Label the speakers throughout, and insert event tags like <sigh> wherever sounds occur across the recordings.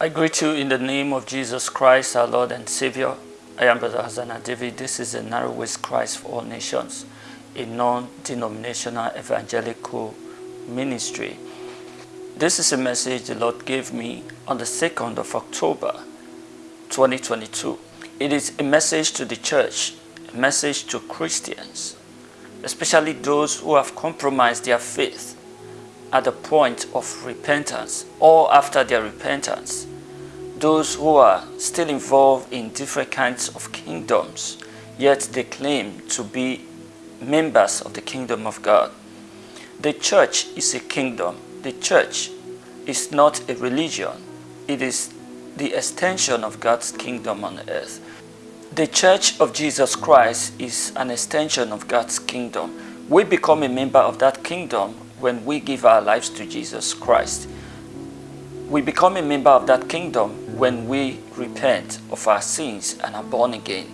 Speaker 1: I greet you in the name of Jesus Christ, our Lord and Savior. I am Brother Hosanna David. This is the Narrow Ways Christ for All Nations, a non-denominational evangelical ministry. This is a message the Lord gave me on the 2nd of October 2022. It is a message to the church, a message to Christians, especially those who have compromised their faith at the point of repentance or after their repentance those who are still involved in different kinds of kingdoms, yet they claim to be members of the kingdom of God. The church is a kingdom. The church is not a religion. It is the extension of God's kingdom on earth. The church of Jesus Christ is an extension of God's kingdom. We become a member of that kingdom when we give our lives to Jesus Christ. We become a member of that kingdom when we repent of our sins and are born again.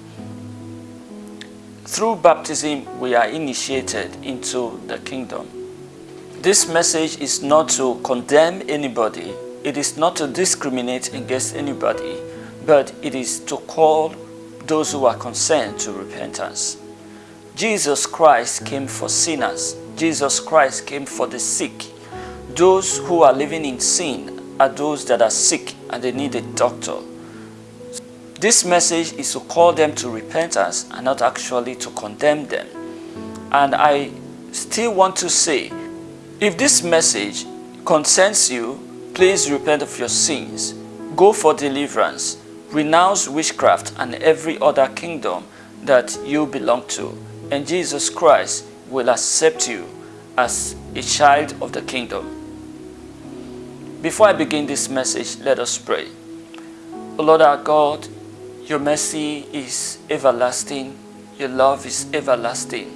Speaker 1: Through baptism, we are initiated into the kingdom. This message is not to condemn anybody. It is not to discriminate against anybody, but it is to call those who are concerned to repentance. Jesus Christ came for sinners. Jesus Christ came for the sick. Those who are living in sin are those that are sick and they need a doctor. This message is to call them to repentance and not actually to condemn them. And I still want to say, if this message concerns you, please repent of your sins, go for deliverance, renounce witchcraft and every other kingdom that you belong to, and Jesus Christ will accept you as a child of the kingdom. Before I begin this message, let us pray. O Lord our God, your mercy is everlasting, your love is everlasting.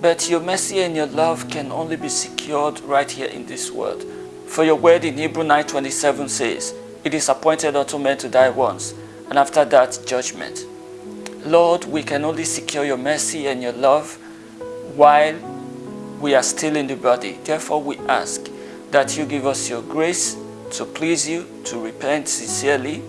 Speaker 1: But your mercy and your love can only be secured right here in this world. For your word in Hebrew 9.27 says, It is appointed unto men to die once, and after that judgment. Lord, we can only secure your mercy and your love while we are still in the body. Therefore we ask, that you give us your grace to please you, to repent sincerely.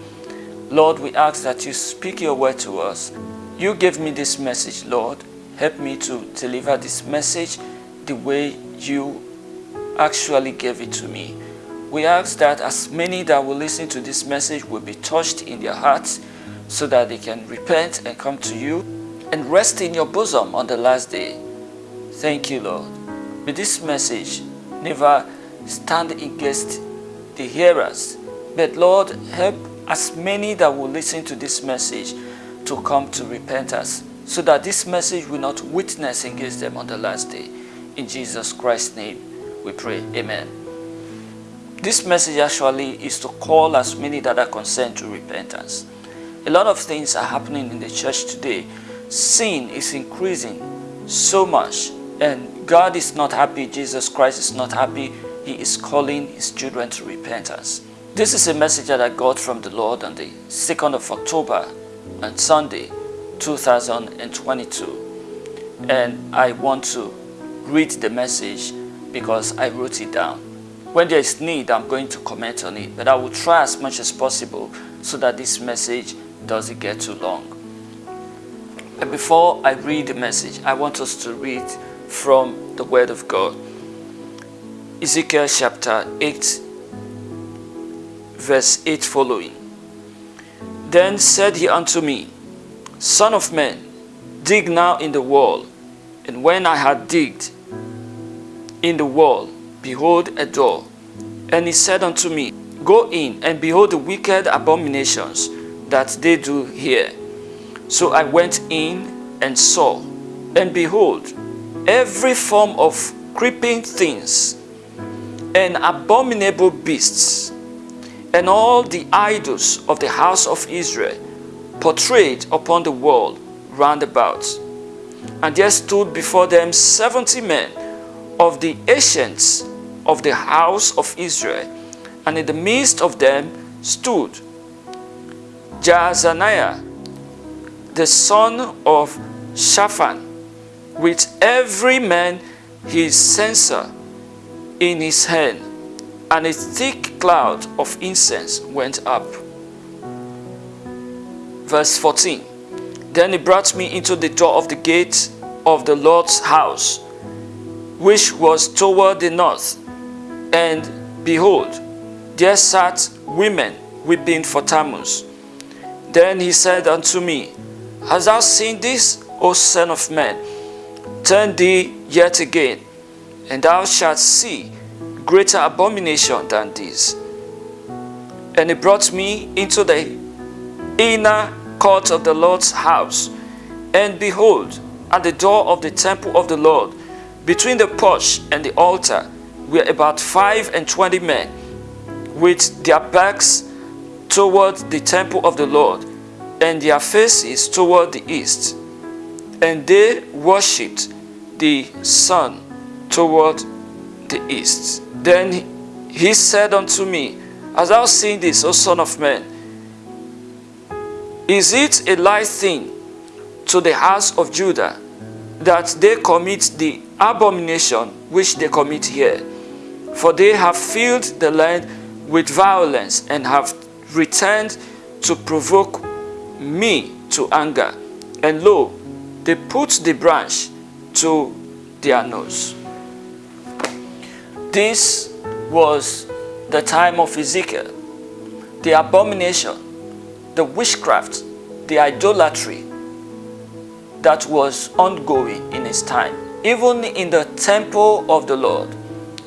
Speaker 1: Lord, we ask that you speak your word to us. You gave me this message, Lord. Help me to deliver this message the way you actually gave it to me. We ask that as many that will listen to this message will be touched in their hearts so that they can repent and come to you and rest in your bosom on the last day. Thank you, Lord. May this message never stand against the hearers. But Lord, help as many that will listen to this message to come to repentance so that this message will not witness against them on the last day. In Jesus Christ's name we pray. Amen. This message actually is to call as many that are concerned to repentance. A lot of things are happening in the church today. Sin is increasing so much and God is not happy, Jesus Christ is not happy, he is calling his children to repentance. This is a message that I got from the Lord on the 2nd of October on Sunday 2022 and I want to read the message because I wrote it down. When there is need, I'm going to comment on it, but I will try as much as possible so that this message doesn't get too long. And before I read the message, I want us to read from the Word of God. Ezekiel chapter 8 verse 8 following. Then said he unto me, Son of man, dig now in the wall. And when I had digged in the wall, behold a door. And he said unto me, Go in and behold the wicked abominations that they do here. So I went in and saw, and behold, every form of creeping things and abominable beasts, and all the idols of the house of Israel portrayed upon the wall round about. And there stood before them seventy men of the ancients of the house of Israel, and in the midst of them stood Jaazaniah, the son of Shaphan, with every man his censer in his hand. and a thick cloud of incense went up. Verse 14 Then he brought me into the door of the gate of the Lord's house, which was toward the north. And behold, there sat women weeping for Tammuz. Then he said unto me, Hast thou seen this, O son of man? Turn thee yet again, and thou shalt see greater abomination than this. And he brought me into the inner court of the Lord's house. And behold, at the door of the temple of the Lord, between the porch and the altar, were about five and twenty men, with their backs toward the temple of the Lord, and their faces toward the east. And they worshipped the sun toward the east. Then he said unto me, As thou seest this, O son of man, is it a light thing to the house of Judah that they commit the abomination which they commit here? For they have filled the land with violence and have returned to provoke me to anger. And lo, they put the branch to their nose. This was the time of Ezekiel. The abomination, the witchcraft, the idolatry that was ongoing in his time, even in the temple of the Lord.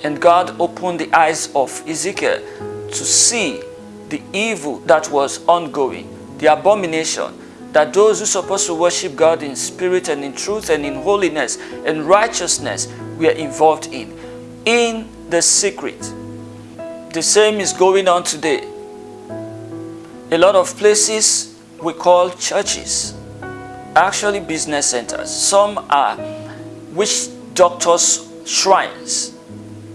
Speaker 1: And God opened the eyes of Ezekiel to see the evil that was ongoing, the abomination that those who are supposed to worship God in spirit and in truth and in holiness and righteousness we are involved in, in the secret. The same is going on today. A lot of places we call churches, actually business centers. Some are witch doctors' shrines,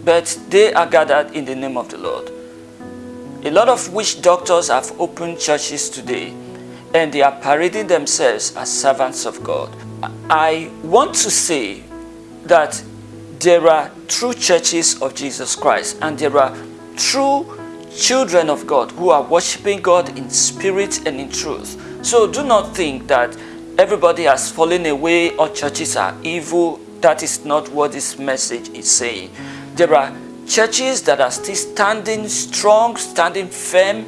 Speaker 1: but they are gathered in the name of the Lord. A lot of witch doctors have opened churches today and they are parading themselves as servants of God. I want to say that there are true churches of Jesus Christ and there are true children of God who are worshiping God in spirit and in truth. So do not think that everybody has fallen away or churches are evil. That is not what this message is saying. There are churches that are still standing strong, standing firm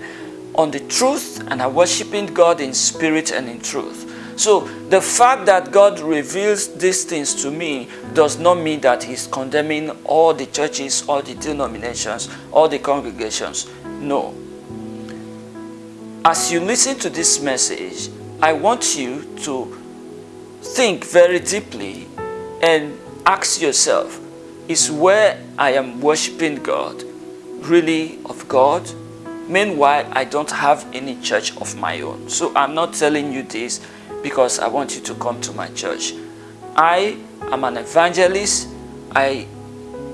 Speaker 1: on the truth and are worshiping God in spirit and in truth. So the fact that God reveals these things to me does not mean that he's condemning all the churches, all the denominations, all the congregations. No. As you listen to this message, I want you to think very deeply and ask yourself, is where I am worshiping God really of God? Meanwhile, I don't have any church of my own. So I'm not telling you this because I want you to come to my church. I am an evangelist. I,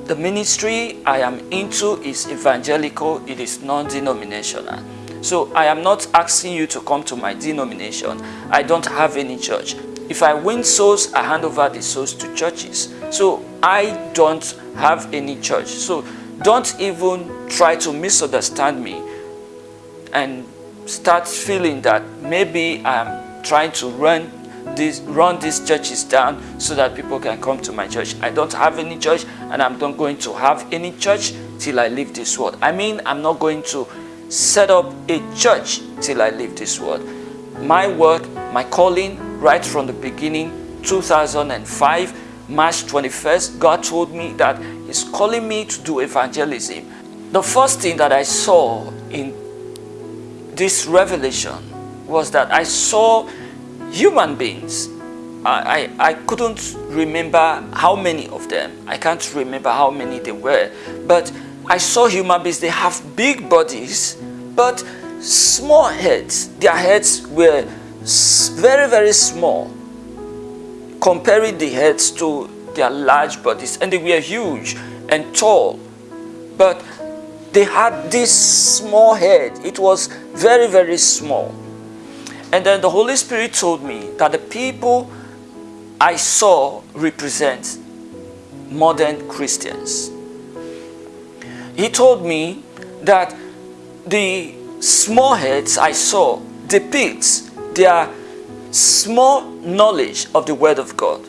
Speaker 1: the ministry I am into is evangelical. It is non-denominational. So I am not asking you to come to my denomination. I don't have any church. If I win souls, I hand over the souls to churches. So I don't have any church. So don't even try to misunderstand me and start feeling that maybe I'm trying to run this, run these churches down so that people can come to my church. I don't have any church and I'm not going to have any church till I leave this world. I mean, I'm not going to set up a church till I leave this world. My work, my calling, right from the beginning, 2005, March 21st, God told me that He's calling me to do evangelism. The first thing that I saw in this revelation was that I saw human beings. I, I, I couldn't remember how many of them. I can't remember how many they were. But I saw human beings. They have big bodies, but small heads. Their heads were very, very small comparing the heads to their large bodies. And they were huge and tall. But they had this small head. It was very, very small. And then the Holy Spirit told me that the people I saw represent modern Christians. he told me that the small heads I saw depicts their small knowledge of the Word of God.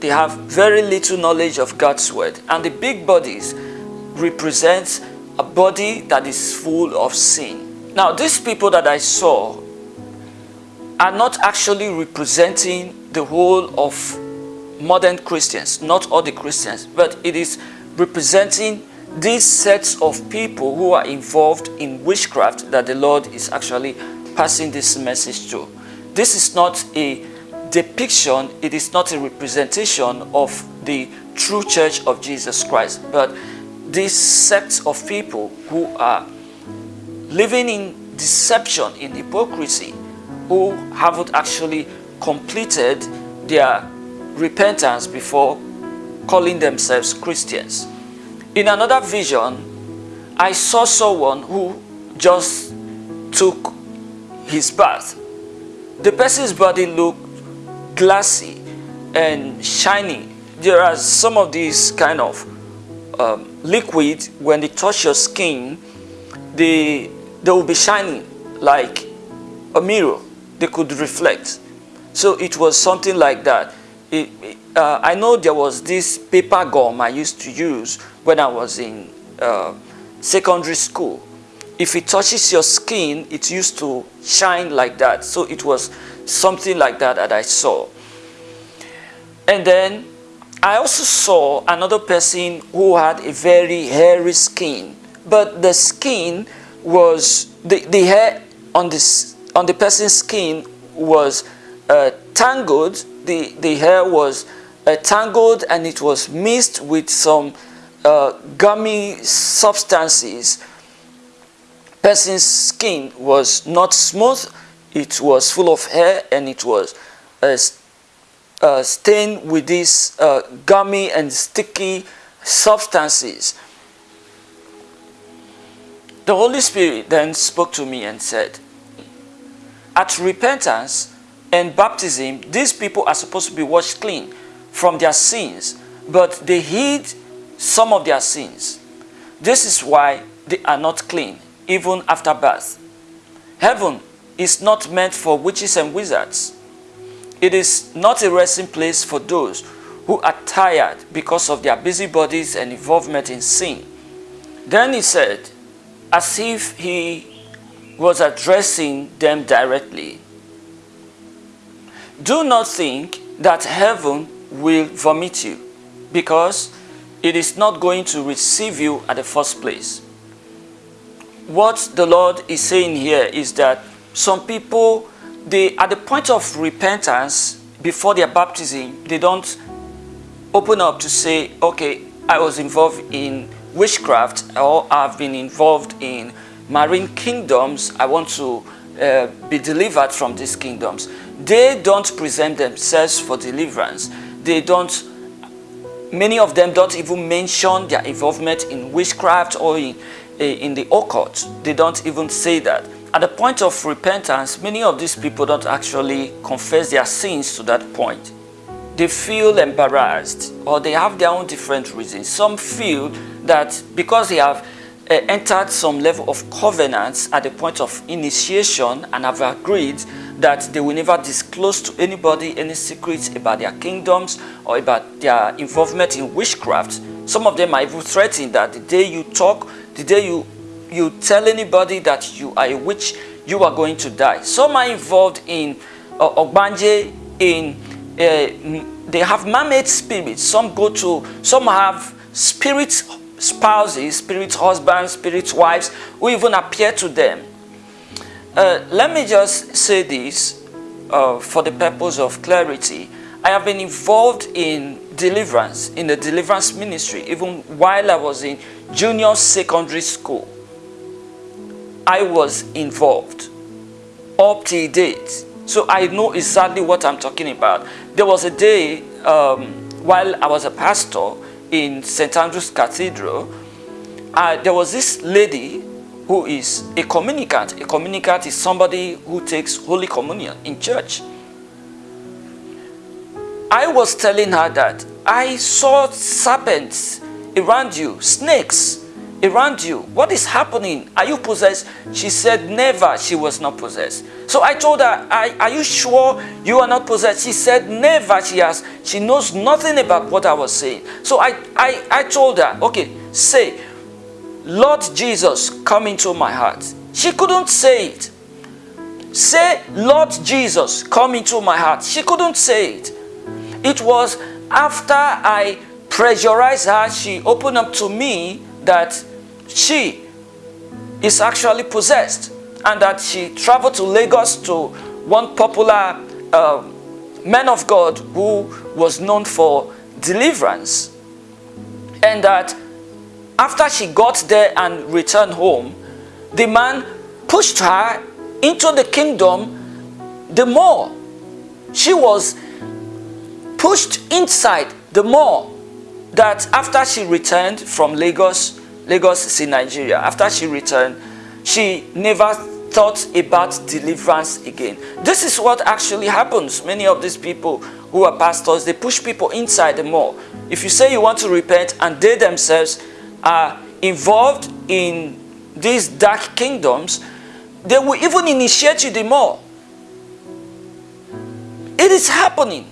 Speaker 1: They have very little knowledge of God's Word. And the big bodies represent a body that is full of sin. Now, these people that I saw are not actually representing the whole of modern Christians, not all the Christians, but it is representing these sets of people who are involved in witchcraft that the Lord is actually passing this message to. This is not a depiction, it is not a representation of the true church of Jesus Christ, but this sect of people who are living in deception, in hypocrisy, who haven't actually completed their repentance before calling themselves Christians. In another vision, I saw someone who just took his bath. The person's body looked glassy and shiny. There are some of these kind of um, liquid, when they touch your skin, they, they will be shining like a mirror. They could reflect. So it was something like that. It, uh, I know there was this paper gum I used to use when I was in uh, secondary school. If it touches your skin, it used to shine like that. So it was something like that that I saw. And then I also saw another person who had a very hairy skin, but the skin was, the, the hair on, this, on the person's skin was uh, tangled, the, the hair was uh, tangled and it was mixed with some uh, gummy substances. Person's skin was not smooth, it was full of hair and it was uh, uh, stained with these uh, gummy and sticky substances. The Holy Spirit then spoke to me and said, at repentance and baptism, these people are supposed to be washed clean from their sins, but they hid some of their sins. This is why they are not clean, even after birth. Heaven is not meant for witches and wizards. It is not a resting place for those who are tired because of their busybodies and involvement in sin. Then he said, as if he was addressing them directly, Do not think that heaven will vomit you because it is not going to receive you at the first place. What the Lord is saying here is that some people they, at the point of repentance, before their baptism, they don't open up to say, okay, I was involved in witchcraft or I've been involved in marine kingdoms. I want to uh, be delivered from these kingdoms. They don't present themselves for deliverance. They don't, many of them don't even mention their involvement in witchcraft or in, in the occult. They don't even say that. At the point of repentance, many of these people don't actually confess their sins to that point. They feel embarrassed or they have their own different reasons. Some feel that because they have uh, entered some level of covenants at the point of initiation and have agreed that they will never disclose to anybody any secrets about their kingdoms or about their involvement in witchcraft. Some of them are even threatening that the day you talk, the day you you tell anybody that you are a witch, you are going to die. Some are involved in uh, Ogbanje, in uh, they have mermaid spirits. Some go to, some have spirit spouses, spirit husbands, spirit wives, who even appear to them. Uh, let me just say this uh, for the purpose of clarity. I have been involved in deliverance, in the deliverance ministry, even while I was in junior secondary school. I was involved up to date. So I know exactly what I'm talking about. There was a day um, while I was a pastor in St. Andrew's Cathedral, uh, there was this lady who is a communicant. A communicant is somebody who takes Holy Communion in church. I was telling her that I saw serpents around you, snakes around you? What is happening? Are you possessed? She said, never, she was not possessed. So I told her, are, are you sure you are not possessed? She said, never, she has. She knows nothing about what I was saying. So I, I, I told her, okay, say, Lord Jesus, come into my heart. She couldn't say it. Say, Lord Jesus, come into my heart. She couldn't say it. It was after I pressurized her, she opened up to me that she is actually possessed and that she traveled to Lagos to one popular uh, man of God who was known for deliverance. And that after she got there and returned home the man pushed her into the kingdom the more. She was pushed inside the more that after she returned from Lagos, Lagos in Nigeria, after she returned, she never thought about deliverance again. This is what actually happens. Many of these people who are pastors, they push people inside the more. If you say you want to repent and they themselves are involved in these dark kingdoms, they will even initiate you the more. It is happening.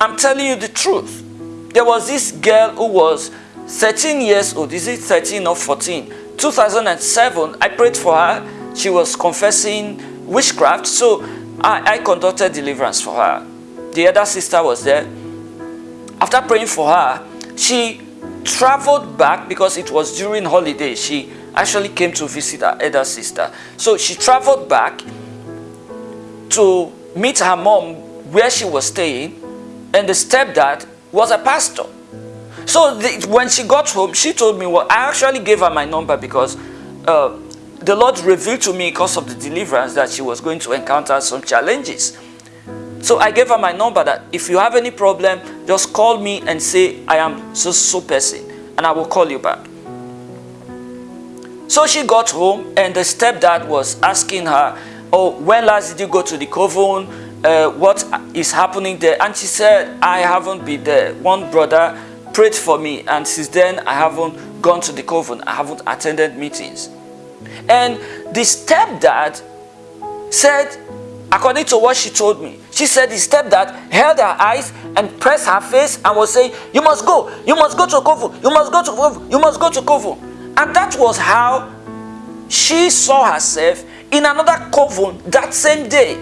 Speaker 1: I'm telling you the truth. There was this girl who was 13 years old. Is it 13 or 14? 2007, I prayed for her. She was confessing witchcraft. So I, I conducted deliverance for her. The other sister was there. After praying for her, she traveled back because it was during holiday. She actually came to visit her elder sister. So she traveled back to meet her mom where she was staying and the stepdad was a pastor. So the, when she got home, she told me, well, I actually gave her my number because uh, the Lord revealed to me because of the deliverance that she was going to encounter some challenges. So I gave her my number that if you have any problem, just call me and say, I am so so person and I will call you back. So she got home and the stepdad was asking her, oh, when last did you go to the coven? uh, what is happening there and she said I haven't been there one brother prayed for me and since then I haven't gone to the coven. I haven't attended meetings. And the stepdad said according to what she told me she said the stepdad held her eyes and pressed her face and was saying you must go. You must go to coven. You must go to coven. You must go to coven. And that was how she saw herself in another coven that same day.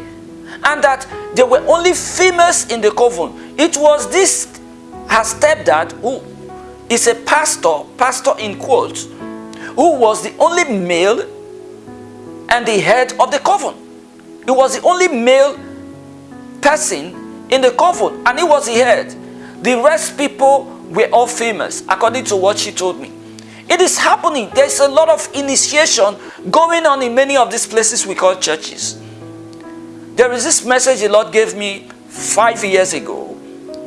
Speaker 1: And that there were only females in the coven. It was this her stepdad who is a pastor, pastor in quotes, who was the only male and the head of the coven. He was the only male person in the coven and he was the head. The rest people were all famous according to what she told me. It is happening. There's a lot of initiation going on in many of these places we call churches. There is this message the Lord gave me five years ago,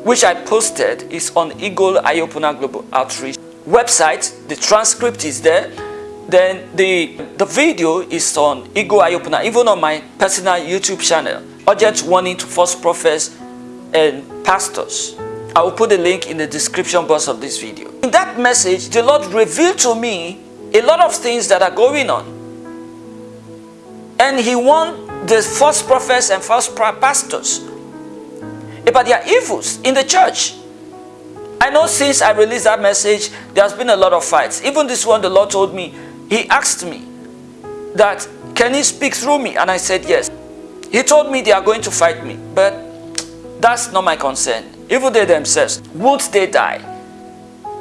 Speaker 1: which I posted. is on Eagle Opener Global Outreach website. The transcript is there. Then the, the video is on Eagle Opener, even on my personal YouTube channel. Urgent warning to false prophets and pastors. I will put the link in the description box of this video. In that message, the Lord revealed to me a lot of things that are going on. And He warned the false prophets and false pastors Eh, about their evils in the church. I know since I released that message, there's been a lot of fights. Even this one, the Lord told me, He asked me that, can He speak through me? And I said, yes. He told me they are going to fight me, but that's not my concern. Even they themselves, would they die?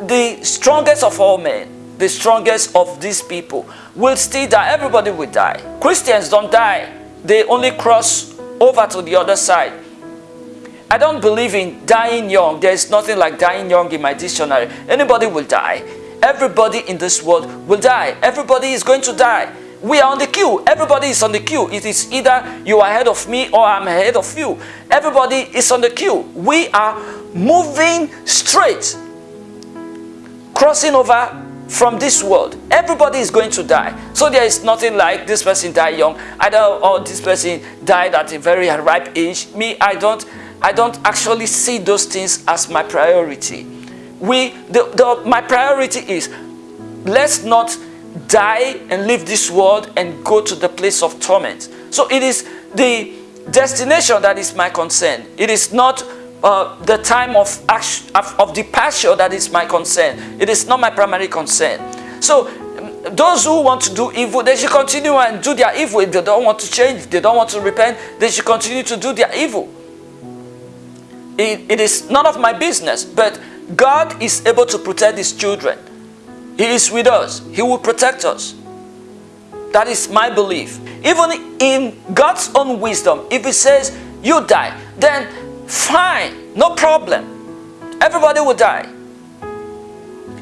Speaker 1: The strongest of all men, the strongest of these people, will still die. Everybody will die. Christians don't die they only cross over to the other side. I don't believe in dying young. There is nothing like dying young in my dictionary. Anybody will die. Everybody in this world will die. Everybody is going to die. We are on the queue. Everybody is on the queue. It is either you are ahead of me or I'm ahead of you. Everybody is on the queue. We are moving straight, crossing over from this world. Everybody is going to die. So there is nothing like this person died young, either or this person died at a very ripe age. Me, I don't, I don't actually see those things as my priority. We, the, the, my priority is let's not die and leave this world and go to the place of torment. So it is the destination that is my concern. It is not uh, the time of, of, of departure that is my concern. It is not my primary concern. So um, those who want to do evil, they should continue and do their evil. If they don't want to change, they don't want to repent, they should continue to do their evil. It, it is none of my business, but God is able to protect his children. He is with us. He will protect us. That is my belief. Even in God's own wisdom, if he says you die, then fine, no problem. Everybody will die.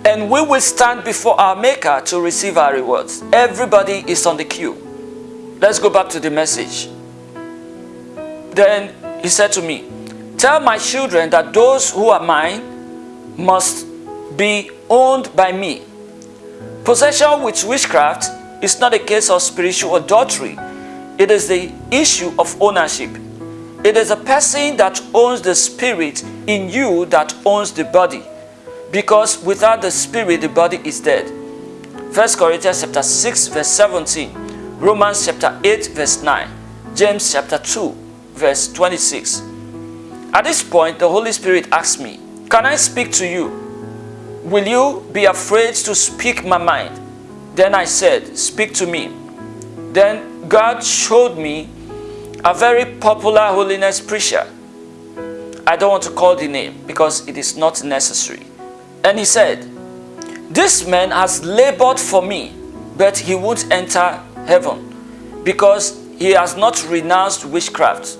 Speaker 1: And we will stand before our Maker to receive our rewards. Everybody is on the queue. Let's go back to the message. Then he said to me, Tell my children that those who are mine must be owned by me. Possession with witchcraft is not a case of spiritual adultery. It is the issue of ownership. It is a person that owns the spirit in you that owns the body. Because without the spirit, the body is dead. 1 Corinthians chapter 6 verse 17. Romans chapter 8 verse 9. James chapter 2 verse 26. At this point, the Holy Spirit asked me, Can I speak to you? Will you be afraid to speak my mind? Then I said, Speak to me. Then God showed me a very popular holiness preacher. I don't want to call the name because it is not necessary. And he said, This man has labored for me, but he won't enter heaven because he has not renounced witchcraft.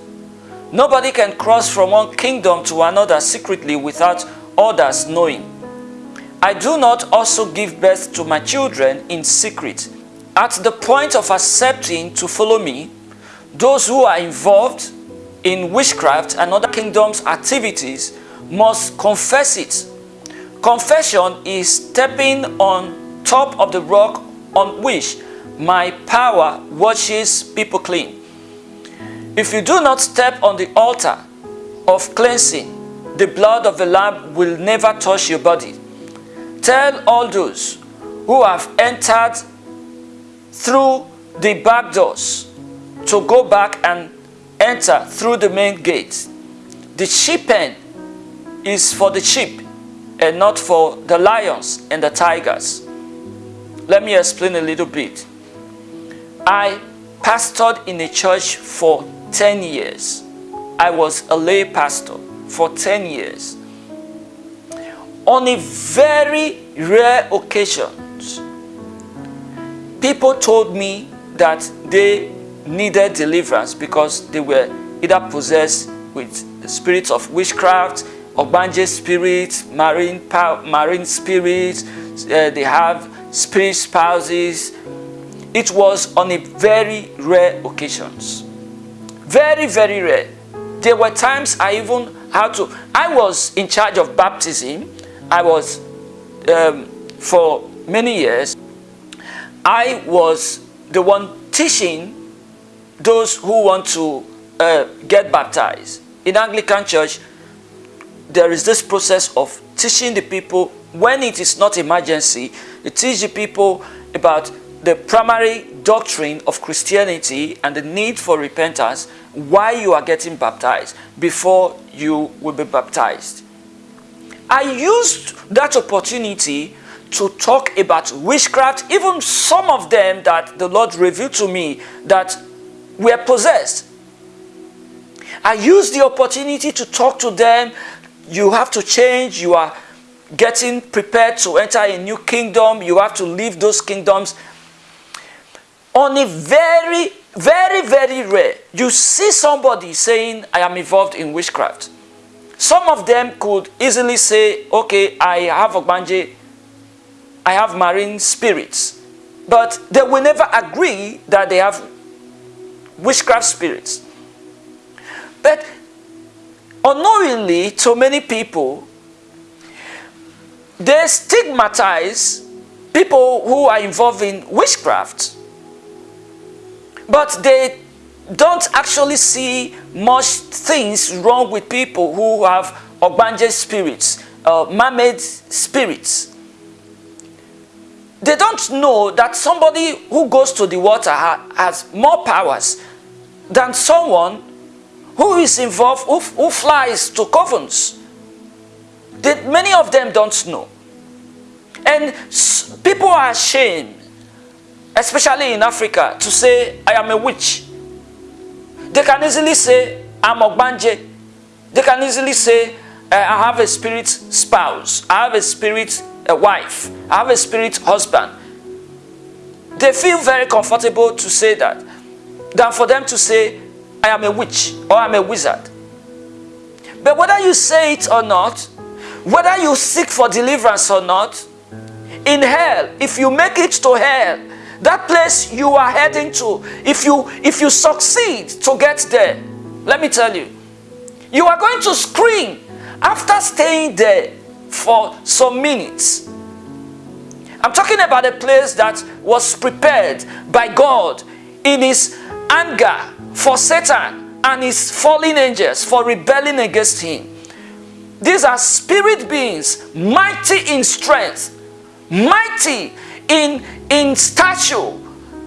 Speaker 1: Nobody can cross from one kingdom to another secretly without others knowing. I do not also give birth to my children in secret. At the point of accepting to follow me, those who are involved in witchcraft and other kingdoms activities must confess it. Confession is stepping on top of the rock on which my power washes people clean. If you do not step on the altar of cleansing, the blood of the lamb will never touch your body. Tell all those who have entered through the back doors to go back and enter through the main gate. The sheep pen is for the sheep and not for the lions and the tigers. Let me explain a little bit. I pastored in a church for 10 years. I was a lay pastor for 10 years. On a very rare occasions, people told me that they needed deliverance because they were either possessed with the spirits of witchcraft, Ogbanje spirits, marine, marine spirits, uh, they have spirit spouses. It was on a very rare occasions. Very, very rare. There were times I even had to, I was in charge of baptism. I was, um, for many years, I was the one teaching those who want to uh, get baptized. In Anglican Church, there is this process of teaching the people when it is not emergency, you teach the people about the primary doctrine of Christianity and the need for repentance why you are getting baptized before you will be baptized. I used that opportunity to talk about witchcraft, even some of them that the Lord revealed to me that were possessed. I used the opportunity to talk to them. You have to change. You are getting prepared to enter a new kingdom. You have to leave those kingdoms. On a very, very, very rare, you see somebody saying, I am involved in witchcraft. Some of them could easily say, okay, I have Ogbanje, I have marine spirits. But they will never agree that they have witchcraft spirits. But unknowingly to many people, they stigmatize people who are involved in witchcraft. But they don't actually see much things wrong with people who have Ogbanje spirits, uh, mermaid spirits. they don't know that somebody who goes to the water ha has more powers than someone who is involved, who, who flies to covens. They, many of them don't know. And people are ashamed, especially in Africa, to say, I am a witch. They can easily say, I'm Ogbanje. They can easily say, eh, I have a spirit spouse. I have a spirit a wife. I have a spirit husband. They feel very comfortable to say that than for them to say, I am a witch or I'm a wizard. But whether you say it or not, whether you seek for deliverance or not, in hell, if you make it to hell, that place you are heading to, if you, if you succeed to get there, let me tell you, you are going to scream after staying there for some minutes. I'm talking about a place that was prepared by God in his anger for Satan and his fallen angels for rebelling against him. These are spirit beings, mighty in strength, mighty in, in stature.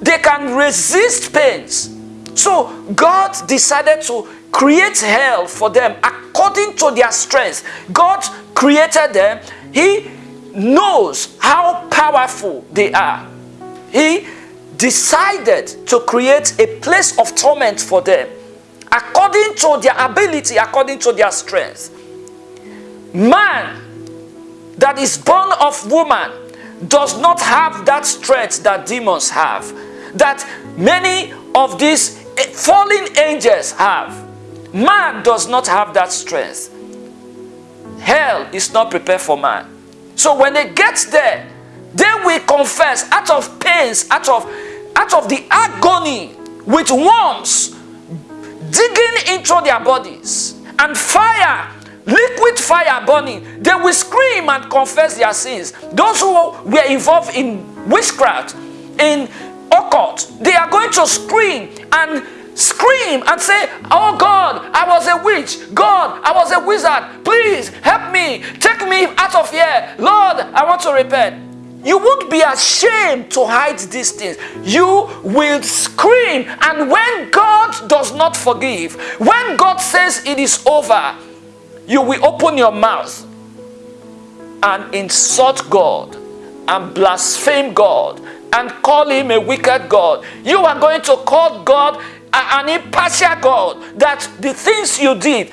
Speaker 1: They can resist pains. So God decided to create hell for them according to their strength. God created them. He knows how powerful they are. He decided to create a place of torment for them according to their ability, according to their strength. Man that is born of woman does not have that strength that demons have, that many of these fallen angels have. Man does not have that strength. Hell is not prepared for man. So when they get there, they will confess out of pains, out of, out of the agony with worms digging into their bodies and fire, liquid fire burning. They will scream and confess their sins. Those who were involved in witchcraft, in occult, they are going to scream and scream and say, Oh God, I was a witch. God, I was a wizard. Please help me. Take me out of here. Lord, I want to repent. You won't be ashamed to hide these things. You will scream. And when God does not forgive, when God says it is over, you will open your mouth and insult God and blaspheme God and call him a wicked God. You are going to call God an impartial God that the things you did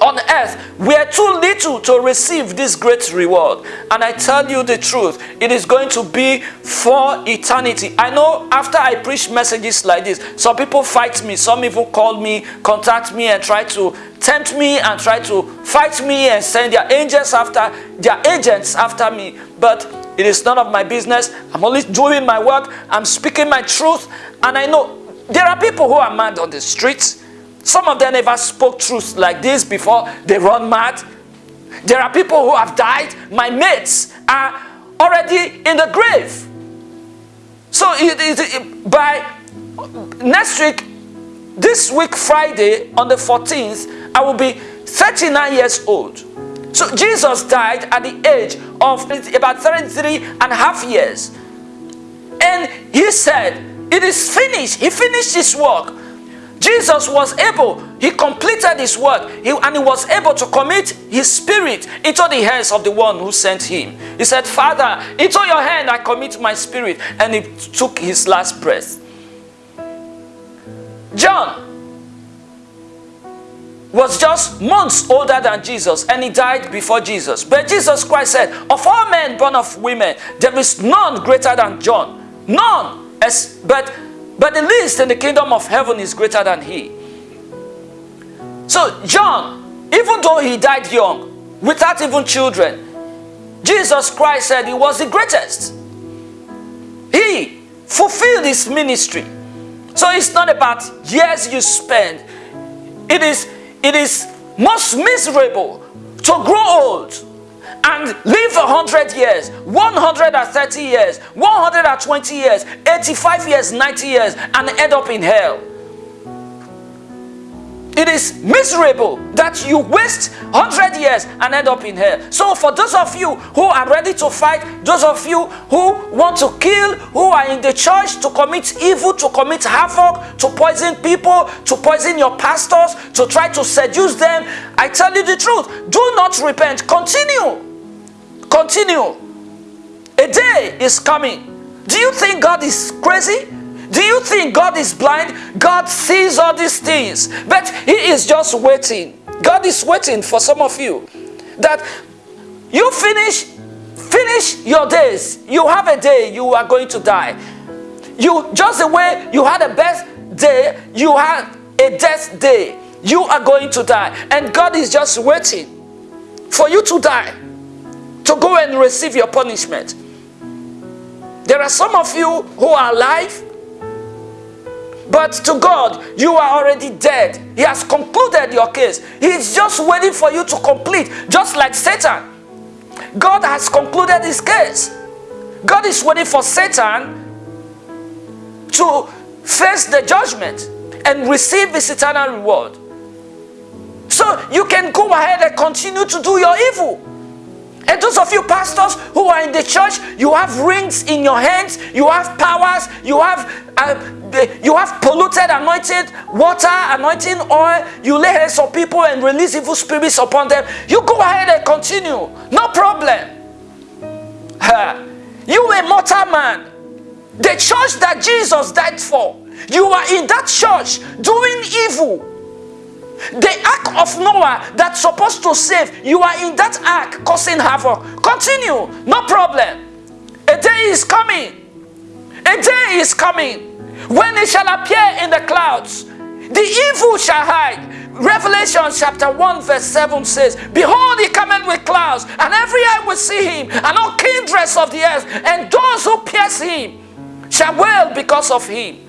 Speaker 1: on earth were too little to receive this great reward. And I tell you the truth, it is going to be for eternity. I know after I preach messages like this, some people fight me, some even call me, contact me and try to tempt me and try to fight me and send their angels after, their agents after me. But it is none of my business. I'm only doing my work. I'm speaking my truth. And I know there are people who are mad on the streets. Some of them never spoke truth like this before. They run mad. There are people who have died. My mates are already in the grave. So it, it, it, by next week, this week Friday on the 14th, I will be 39 years old. So Jesus died at the age of about 33 and a half years. And he said, it is finished. He finished his work. Jesus was able, he completed his work, he, and he was able to commit his spirit into the hands of the one who sent him. He said, Father, into your hand I commit my spirit. And he took his last breath. John was just months older than Jesus and he died before Jesus. But Jesus Christ said, Of all men born of women, there is none greater than John. None. As, but, but the least in the kingdom of heaven is greater than he. So John, even though he died young, without even children, Jesus Christ said he was the greatest. He fulfilled his ministry. So it's not about years you spend. It is, it is most miserable to grow old and live 100 years, 130 years, 120 years, 85 years, 90 years, and end up in hell. It is miserable that you waste 100 years and end up in hell. So, for those of you who are ready to fight, those of you who want to kill, who are in the church to commit evil, to commit havoc, to poison people, to poison your pastors, to try to seduce them, I tell you the truth do not repent. Continue. Continue. A day is coming. Do you think God is crazy? Do you think God is blind? God sees all these things, but He is just waiting. God is waiting for some of you that you finish finish your days. You have a day you are going to die. You just the way you had a best day, you had a death day. You are going to die, and God is just waiting for you to die to go and receive your punishment. There are some of you who are alive but to God, you are already dead. He has concluded your case. He's just waiting for you to complete, just like Satan. God has concluded his case. God is waiting for Satan to face the judgment and receive his eternal reward. So you can go ahead and continue to do your evil. And those of you pastors who are in the church, you have rings in your hands, you have powers, you have uh, you have polluted anointed water, anointing oil, you lay hands on people and release evil spirits upon them. You go ahead and continue. No problem. You a mortal man. The church that Jesus died for. You are in that church doing evil. The ark of Noah that's supposed to save, you are in that ark causing havoc. Continue, no problem. A day is coming. A day is coming when it shall appear in the clouds, the evil shall hide. Revelation chapter 1 verse 7 says, Behold, he cometh with clouds, and every eye will see him, and all kindreds of the earth, and those who pierce him shall wail because of him.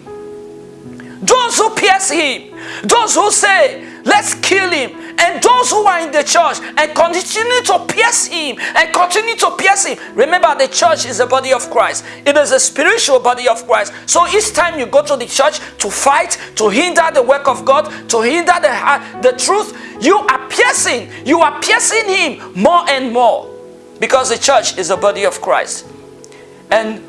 Speaker 1: Those who pierce him, those who say, Let's kill him. And those who are in the church and continue to pierce him and continue to pierce him. Remember, the church is the body of Christ, it is a spiritual body of Christ. So each time you go to the church to fight, to hinder the work of God, to hinder the, uh, the truth, you are piercing, you are piercing him more and more because the church is the body of Christ. And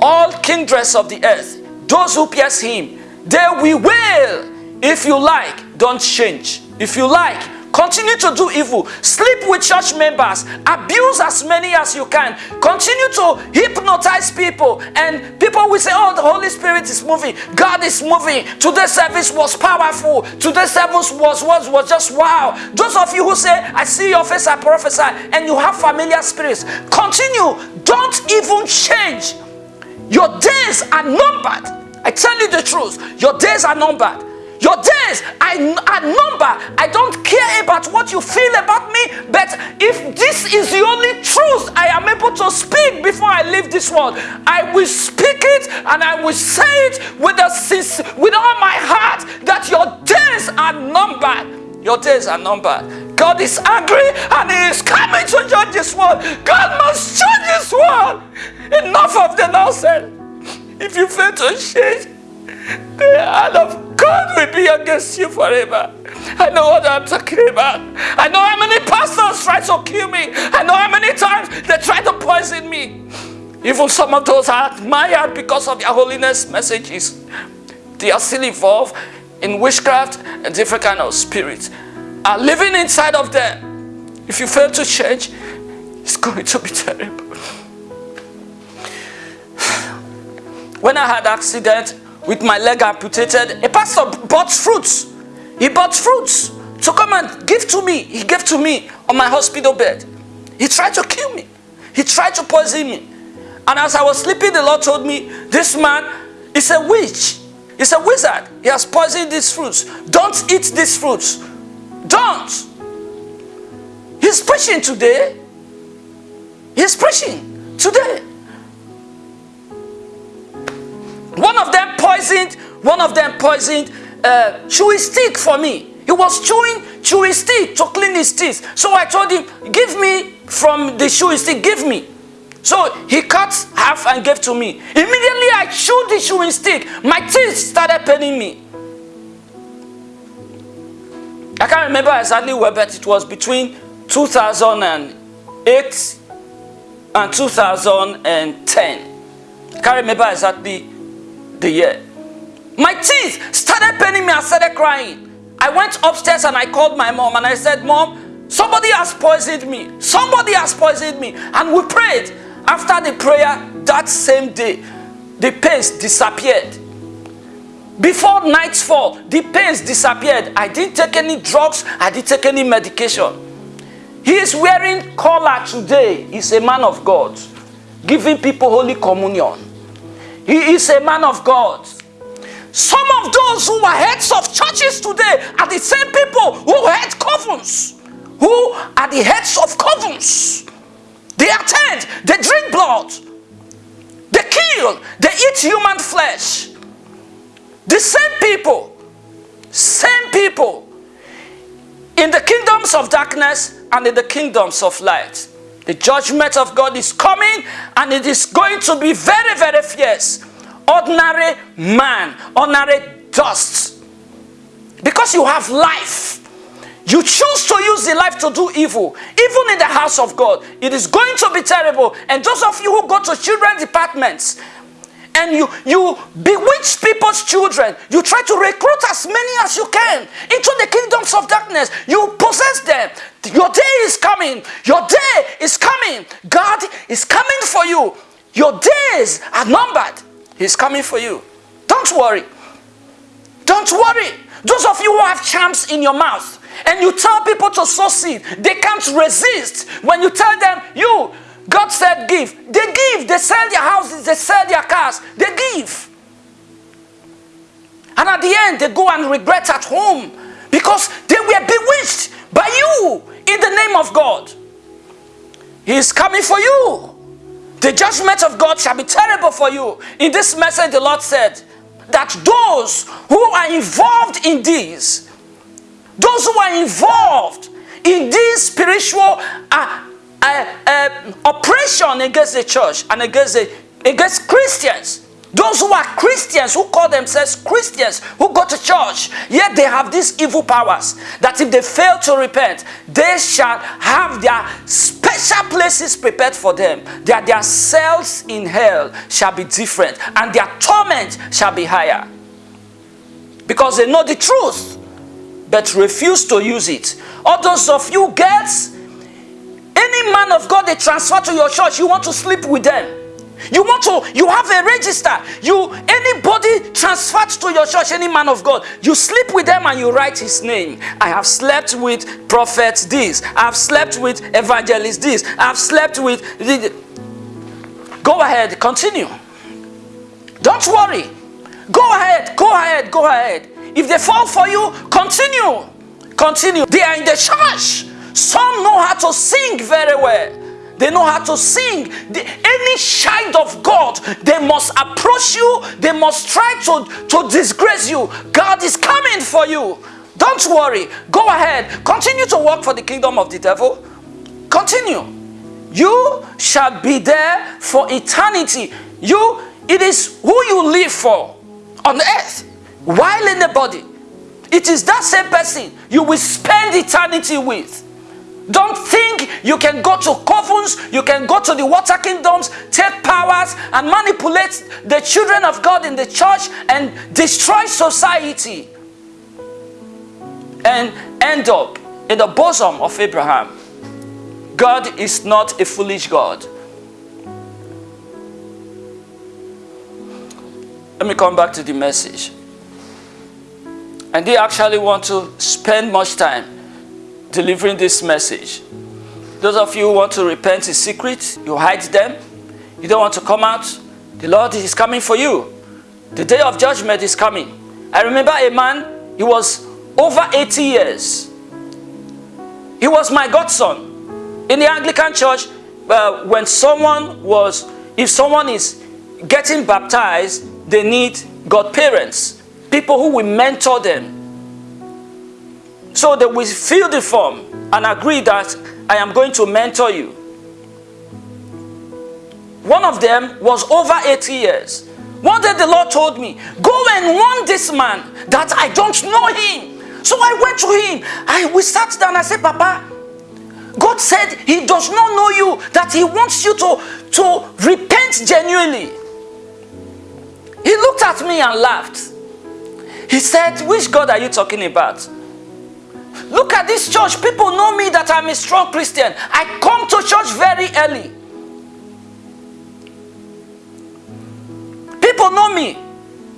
Speaker 1: all kindreds of the earth, those who pierce him, they will wail if you like, don't change. If you like, continue to do evil. Sleep with church members. Abuse as many as you can. Continue to hypnotize people. And people will say, oh, the Holy Spirit is moving. God is moving. Today's service was powerful. Today's service was, was, was just wow. Those of you who say, I see your face, I prophesy, and you have familiar spirits, continue. Don't even change. Your days are numbered. I tell you the truth. Your days are numbered. Your days are, are numbered. I don't care about what you feel about me, but if this is the only truth I am able to speak before I leave this world, I will speak it and I will say it with, a, with all my heart that your days are numbered. Your days are numbered. God is angry and He is coming to judge this world. God must judge this world. Enough of the nonsense. If you fail to change, the hand of God will be against you forever. I know what I'm talking about. I know how many pastors try to kill me. I know how many times they try to poison me. Even some of those I admire because of their holiness messages. They are still involved in witchcraft and different kind of spirits are living inside of them. If you fail to change, it's going to be terrible. <sighs> When I had accident, with my leg amputated. A pastor bought fruits. He bought fruits to come and give to me. He gave to me on my hospital bed. He tried to kill me. He tried to poison me. And as I was sleeping, the Lord told me, this man is a witch. He's a wizard. He has poisoned these fruits. Don't eat these fruits. Don't. He's preaching today. He's preaching today. One of them poisoned, one of them poisoned uh, chewy stick for me. He was chewing chewy stick to clean his teeth. So I told him, give me from the chewy stick, give me. So he cut half and gave to me. Immediately I chewed the chewing stick. My teeth started paining me. I can't remember exactly where, but it was between 2008 and 2010. I can't remember exactly the year. My teeth started paining me. I started crying. I went upstairs and I called my mom and I said, Mom, somebody has poisoned me. Somebody has poisoned me. And we prayed. After the prayer that same day, the pains disappeared. Before nightfall, the pains disappeared. I didn't take any drugs. I didn't take any medication. He is wearing collar today. He's a man of God, giving people Holy Communion. He is a man of God. Some of those who are heads of churches today are the same people who head covens, who are the heads of covens. They attend, they drink blood, they kill, they eat human flesh. The same people, same people in the kingdoms of darkness and in the kingdoms of light. The judgment of God is coming and it is going to be very, very fierce. Ordinary man, ordinary dust. Because you have life. You choose to use the life to do evil, even in the house of God. It is going to be terrible. And those of you who go to children departments, and you, you bewitch people's children. You try to recruit as many as you can into the kingdoms of darkness. You possess them. Your day is coming. Your day is coming. God is coming for you. Your days are numbered. He's coming for you. Don't worry. Don't worry. Those of you who have charms in your mouth and you tell people to sow seed, they can't resist. When you tell them, you, God said give. They give. They sell their houses. They sell their cars. They give. And at the end, they go and regret at home because they were bewitched by you in the name of God. He is coming for you. The judgment of God shall be terrible for you. In this message, the Lord said that those who are involved in this, those who are involved in this spiritual uh, uh, uh, oppression against the church and against, the, against Christians. Those who are Christians, who call themselves Christians, who go to church, yet they have these evil powers that if they fail to repent, they shall have their special places prepared for them. That their cells in hell shall be different and their torment shall be higher. Because they know the truth, but refuse to use it. Those of you girls, any man of God they transfer to your church, you want to sleep with them. You want to, you have a register. You, anybody transferred to your church, any man of God, you sleep with them and you write his name. I have slept with prophets this. I have slept with evangelists this. I have slept with... Go ahead, continue. Don't worry. Go ahead, go ahead, go ahead. If they fall for you, continue. Continue. They are in the church. Some know how to sing very well. They know how to sing. The, any child of God, they must approach you. They must try to, to disgrace you. God is coming for you. Don't worry. Go ahead. Continue to work for the kingdom of the devil. Continue. You shall be there for eternity. You, it is who you live for on earth while in the body. It is that same person you will spend eternity with. Don't think you can go to covens, you can go to the water kingdoms, take powers and manipulate the children of God in the church and destroy society and end up in the bosom of Abraham. God is not a foolish God. Let me come back to the message. And they actually want to spend much time delivering this message. Those of you who want to repent in secret, you hide them. You don't want to come out. The Lord is coming for you. The day of judgment is coming. I remember a man, he was over 80 years. He was my godson. In the Anglican church, uh, when someone was, if someone is getting baptized, they need godparents. People who will mentor them so that we fill the form and agree that I am going to mentor you. One of them was over 80 years. One day the Lord told me, go and warn this man that I don't know him. So I went to him. I we sat down. I said, Papa, God said he does not know you, that he wants you to, to repent genuinely. He looked at me and laughed. He said, which God are you talking about? Look at this church. People know me that I'm a strong Christian. I come to church very early. People know me.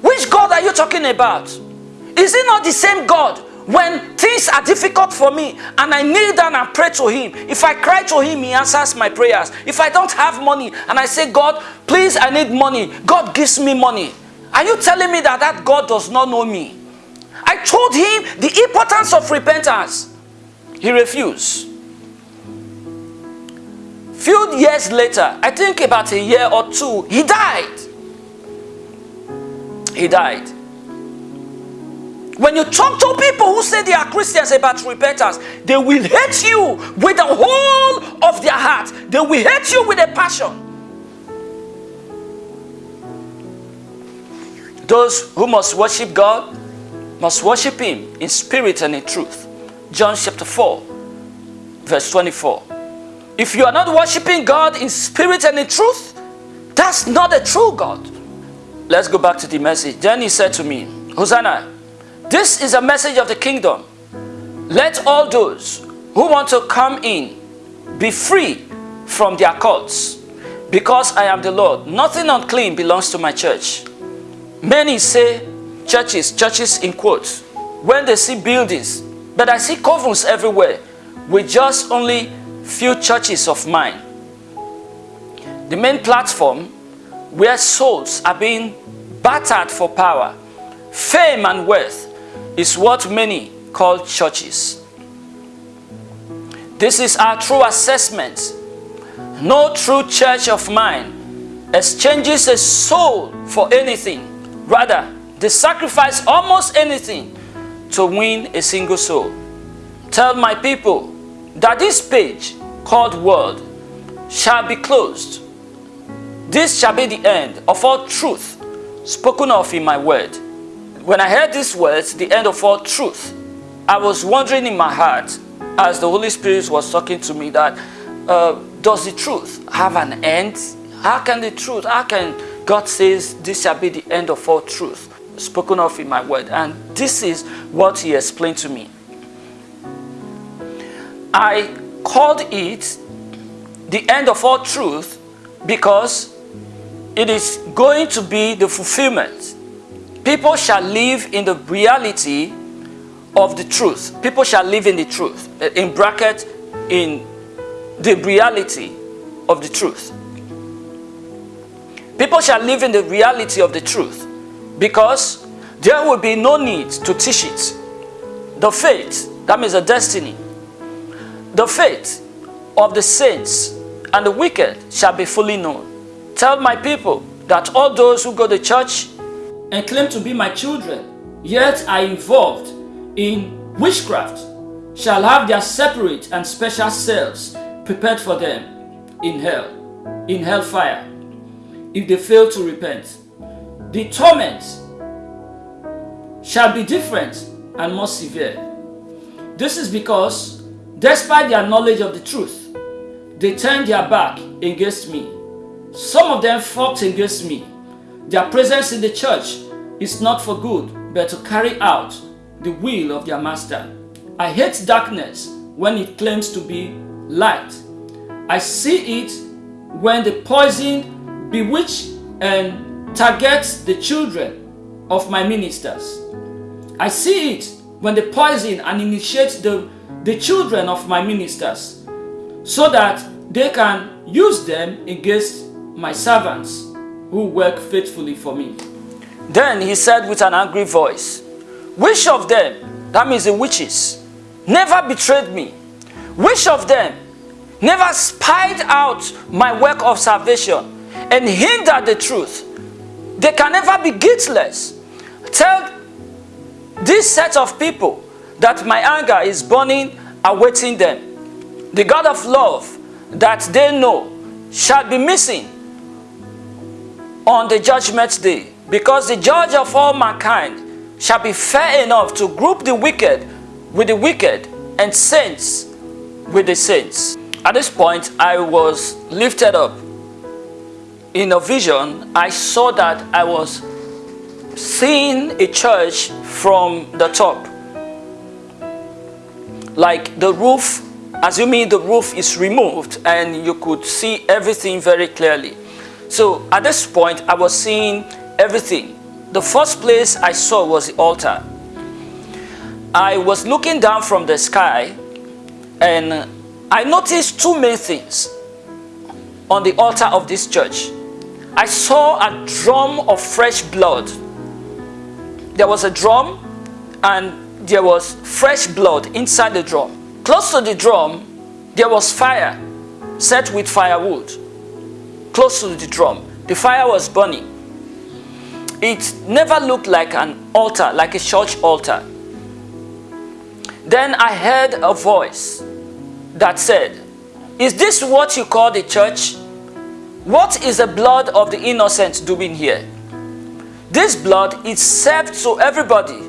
Speaker 1: Which God are you talking about? Is it not the same God when things are difficult for me and I kneel down and pray to Him? If I cry to Him, He answers my prayers. If I don't have money and I say, God, please, I need money, God gives me money. Are you telling me that that God does not know me? I told him the importance of repentance. He refused. Few years later, I think about a year or two, he died. He died. When you talk to people who say they are Christians about repentance, they will hate you with the whole of their heart. They will hate you with a passion. Those who must worship God must worship Him in spirit and in truth. John chapter 4, verse 24. If you are not worshiping God in spirit and in truth, that's not a true God. Let's go back to the message. Then he said to me, Hosanna, this is a message of the kingdom. Let all those who want to come in be free from their cults. Because I am the Lord, nothing unclean belongs to my church. Many say churches, churches in quotes, when they see buildings, but I see covens everywhere with just only few churches of mine. The main platform where souls are being battered for power, fame and wealth is what many call churches. This is our true assessment. No true church of mine exchanges a soul for anything. Rather, they sacrifice almost anything to win a single soul. Tell my people that this page called world shall be closed. This shall be the end of all truth spoken of in my word. When I heard these words, the end of all truth, I was wondering in my heart as the Holy Spirit was talking to me that uh, does the truth have an end? How can the truth, how can God says this shall be the end of all truth? Spoken of in my word. And this is what he explained to me. I called it the end of all truth because it is going to be the fulfillment. People shall live in the reality of the truth. People shall live in the truth. Eh, in bracket, in the reality of the truth. People shall live in the reality of the truth because there will be no need to teach it. The faith, that means the destiny, the faith of the saints and the wicked shall be fully known. Tell my people that all those who go to church and claim to be my children, yet are involved in witchcraft, shall have their separate and special cells prepared for them in hell, in hellfire, if they fail to repent the torment shall be different and more severe. This is because, despite their knowledge of the truth, they turned their back against me. Some of them fought against me. Their presence in the church is not for good, but to carry out the will of their master. I hate darkness when it claims to be light. I see it when the poison, bewitch, and targets the children of my ministers. I see it when they poison and initiate the, the children of my ministers so that they can use them against my servants who work faithfully for me. Then he said with an angry voice, Which of them, that means the witches, never betrayed me? Which of them never spied out my work of salvation and hindered the truth they can never be guiltless. Tell this set of people that my anger is burning, awaiting them. The God of love that they know shall be missing on the judgment day because the judge of all mankind shall be fair enough to group the wicked with the wicked and saints with the saints. At this point, I was lifted up. In a vision, I saw that I was seeing a church from the top. Like the roof, assuming the roof is removed and you could see everything very clearly. So at this point, I was seeing everything. The first place I saw was the altar. I was looking down from the sky and I noticed two main things on the altar of this church. I saw a drum of fresh blood. There was a drum and there was fresh blood inside the drum. Close to the drum, there was fire set with firewood. Close to the drum, the fire was burning. It never looked like an altar, like a church altar. Then I heard a voice that said, Is this what you call the church? What is the blood of the innocent doing here? This blood is served to everybody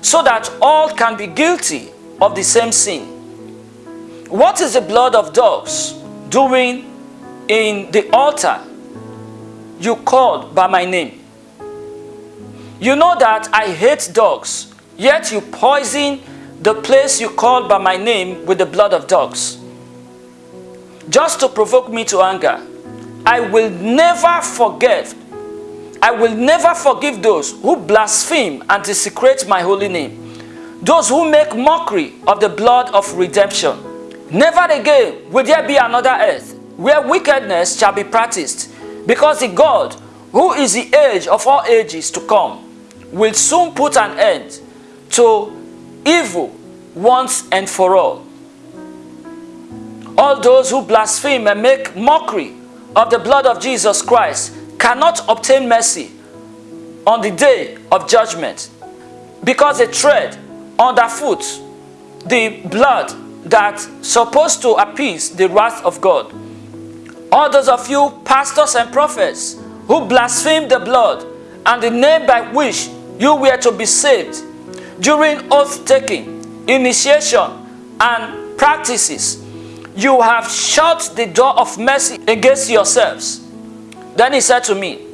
Speaker 1: so that all can be guilty of the same sin. What is the blood of dogs doing in the altar you called by my name? You know that I hate dogs, yet you poison the place you called by my name with the blood of dogs. Just to provoke me to anger, I will never forget, I will never forgive those who blaspheme and desecrate my holy name, those who make mockery of the blood of redemption. Never again will there be another earth where wickedness shall be practiced, because the God, who is the age of all ages to come, will soon put an end to evil once and for all. All those who blaspheme and make mockery of the blood of Jesus Christ cannot obtain mercy on the day of judgment because they tread underfoot the blood that's supposed to appease the wrath of God. All those of you pastors and prophets who blaspheme the blood and the name by which you were to be saved during oath taking, initiation, and practices, you have shut the door of mercy against yourselves. Then he said to me,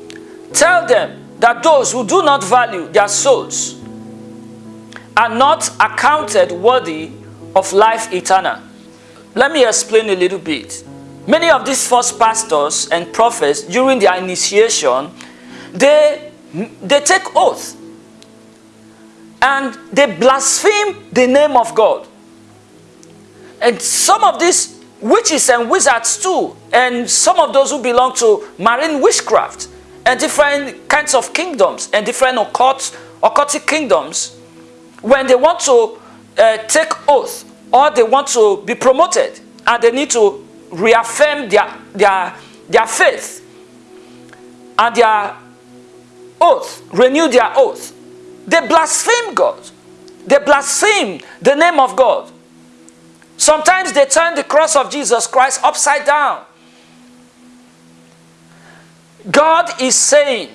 Speaker 1: Tell them that those who do not value their souls are not accounted worthy of life eternal. Let me explain a little bit. Many of these false pastors and prophets during their initiation, they, they take oath and they blaspheme the name of God. And some of these witches and wizards too, and some of those who belong to marine witchcraft and different kinds of kingdoms and different occult, occultic kingdoms, when they want to uh, take oath or they want to be promoted and they need to reaffirm their, their, their faith and their oath, renew their oath, they blaspheme God. They blaspheme the name of God. Sometimes they turn the cross of Jesus Christ upside down. God is saying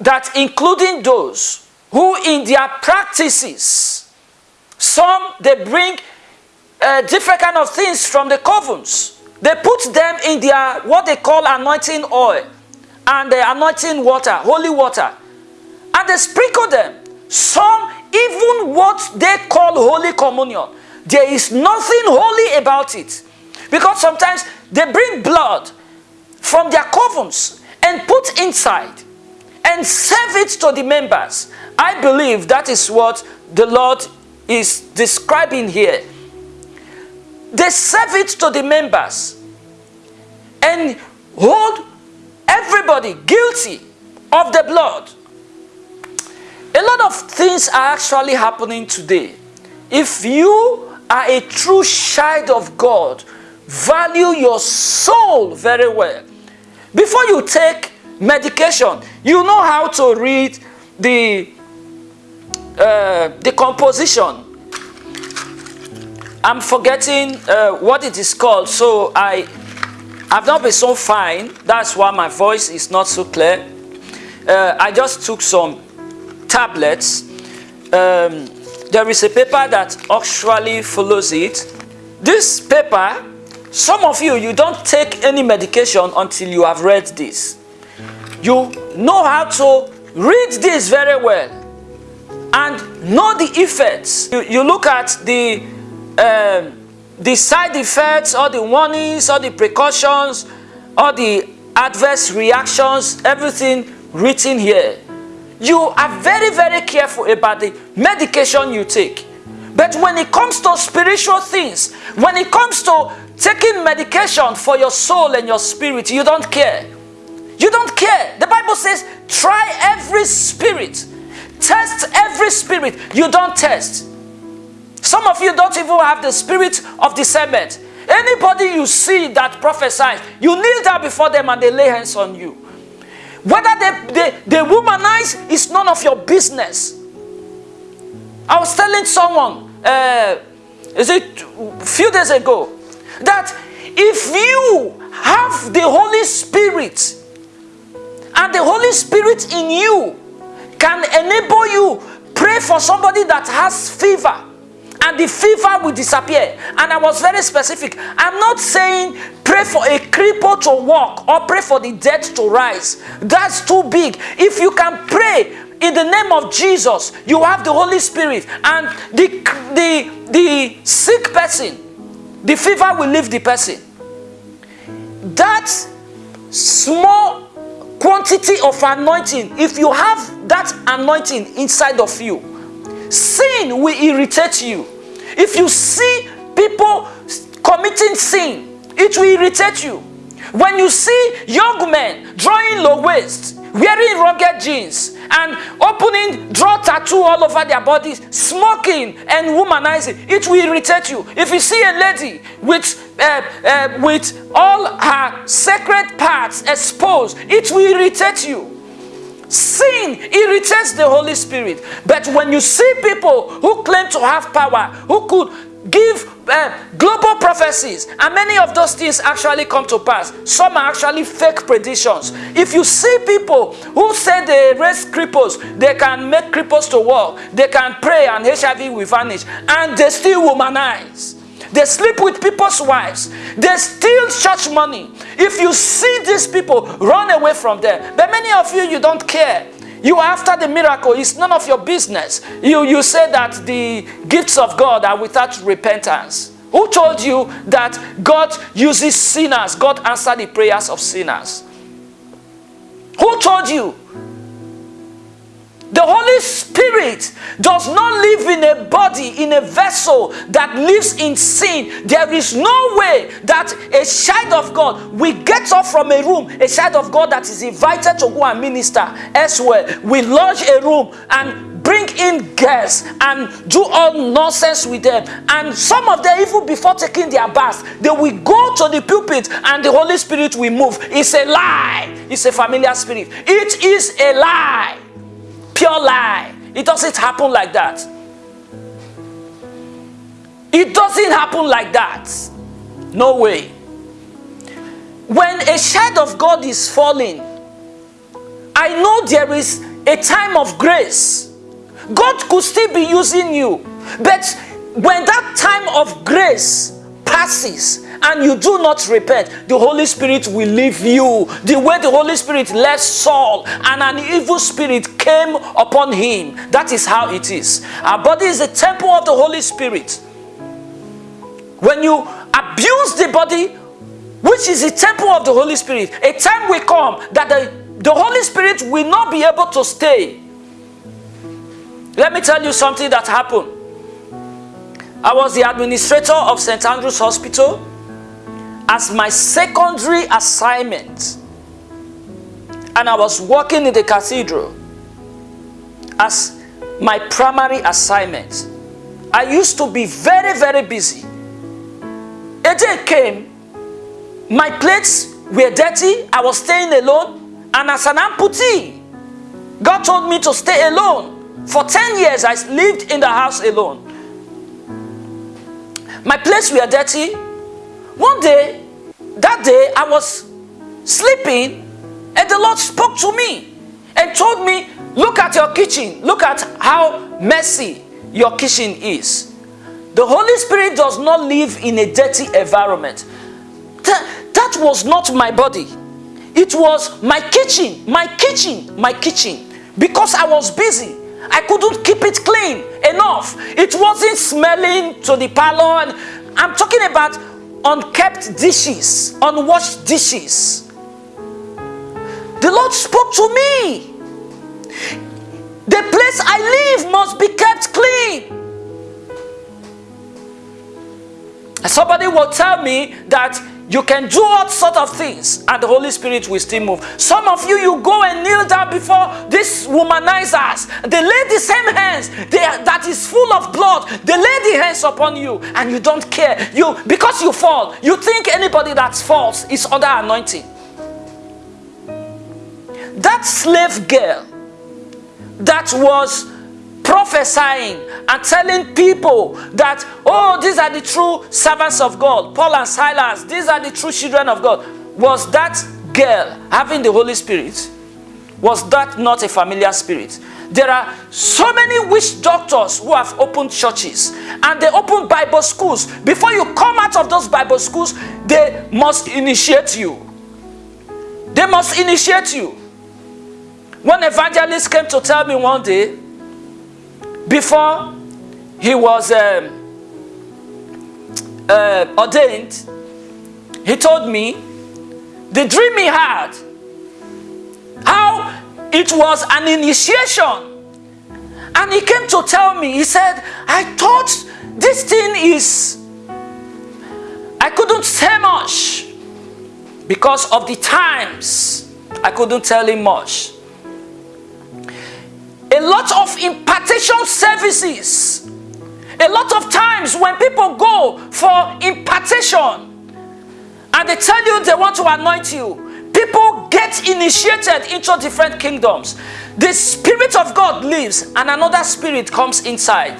Speaker 1: that including those who in their practices, some they bring uh, different kind of things from the covens. They put them in their what they call anointing oil and the anointing water, holy water. And they sprinkle them. Some, even what they call Holy Communion, there is nothing holy about it. Because sometimes they bring blood from their covens and put inside and serve it to the members. I believe that is what the Lord is describing here. They serve it to the members and hold everybody guilty of the blood. A lot of things are actually happening today. If you are a true child of God, value your soul very well. Before you take medication, you know how to read the, uh, the composition. I'm forgetting uh, what it is called, so I have not been so fine. That's why my voice is not so clear. Uh, I just took some tablets. Um, there is a paper that actually follows it. This paper, some of you, you don't take any medication until you have read this. You know how to read this very well and know the effects. You, you look at the, um, the side effects, or the warnings, or the precautions, or the adverse reactions, everything written here. You are very, very careful about the medication you take. But when it comes to spiritual things, when it comes to taking medication for your soul and your spirit, you don't care. You don't care. The Bible says, try every spirit. Test every spirit. You don't test. Some of you don't even have the spirit of discernment. Anybody you see that prophesies, you kneel down before them and they lay hands on you. Whether they, they, they womanize is none of your business. I was telling someone, uh, is it a few days ago, that if you have the Holy Spirit and the Holy Spirit in you can enable you pray for somebody that has fever and the fever will disappear. And I was very specific. I'm not saying pray for a cripple to walk or pray for the dead to rise. That's too big. If you can pray in the name of Jesus, you have the Holy Spirit, and the, the, the sick person, the fever will leave the person. That small quantity of anointing, if you have that anointing inside of you, Sin will irritate you. If you see people committing sin, it will irritate you. When you see young men drawing low waist, wearing rugged jeans, and opening draw tattoo all over their bodies, smoking and womanizing, it will irritate you. If you see a lady with uh, uh, with all her sacred parts exposed, it will irritate you. Sin irritates the Holy Spirit. But when you see people who claim to have power, who could give uh, global prophecies, and many of those things actually come to pass, some are actually fake predictions. If you see people who say they raise cripples, they can make cripples to walk, they can pray and HIV will vanish, and they still womanize. They sleep with people's wives. They steal church money. If you see these people, run away from them. But many of you, you don't care. You after the miracle. It's none of your business. You, you say that the gifts of God are without repentance. Who told you that God uses sinners? God answers the prayers of sinners. Who told you the Holy Spirit does not live in a body, in a vessel that lives in sin. There is no way that a child of God will get up from a room, a child of God that is invited to go and minister elsewhere, will lodge a room and bring in guests and do all nonsense with them. And some of them, even before taking their bath, they will go to the pulpit and the Holy Spirit will move. It's a lie. It's a familiar spirit. It is a lie pure lie. It doesn't happen like that. It doesn't happen like that. No way. When a child of God is falling, I know there is a time of grace. God could still be using you. But when that time of grace passes and you do not repent, the Holy Spirit will leave you. The way the Holy Spirit left Saul and an evil spirit came upon him. That is how it is. Our body is a temple of the Holy Spirit. When you abuse the body, which is the temple of the Holy Spirit, a time will come that the, the Holy Spirit will not be able to stay. Let me tell you something that happened. I was the administrator of St. Andrew's Hospital as my secondary assignment. And I was working in the cathedral as my primary assignment. I used to be very, very busy. A day came, my plates were dirty, I was staying alone, and as an amputee, God told me to stay alone. For 10 years, I lived in the house alone. My plates were dirty. One day, that day, I was sleeping and the Lord spoke to me and told me, look at your kitchen. Look at how messy your kitchen is. The Holy Spirit does not live in a dirty environment. That, that was not my body. It was my kitchen, my kitchen, my kitchen. Because I was busy. I couldn't keep it clean enough. It wasn't smelling to the parlor. I'm talking about unkept dishes, unwashed dishes. The Lord spoke to me. The place I live must be kept clean. Somebody will tell me that you can do all sort of things and the Holy Spirit will still move. Some of you, you go and kneel down before these womanizers. They lay the same hands they, that is full of blood. They lay the hands upon you and you don't care. You Because you fall, you think anybody that falls is under anointing. That slave girl that was prophesying and telling people that, oh, these are the true servants of God, Paul and Silas, these are the true children of God. Was that girl having the Holy Spirit? Was that not a familiar spirit? There are so many witch doctors who have opened churches and they open Bible schools. Before you come out of those Bible schools, they must initiate you. They must initiate you. One evangelist came to tell me one day, before he was um, uh, ordained, he told me the dream he had, how it was an initiation. And he came to tell me, he said, I thought this thing is, I couldn't say much because of the times. I couldn't tell him much a lot of impartation services. A lot of times when people go for impartation and they tell you they want to anoint you, people get initiated into different kingdoms. The Spirit of God lives and another spirit comes inside.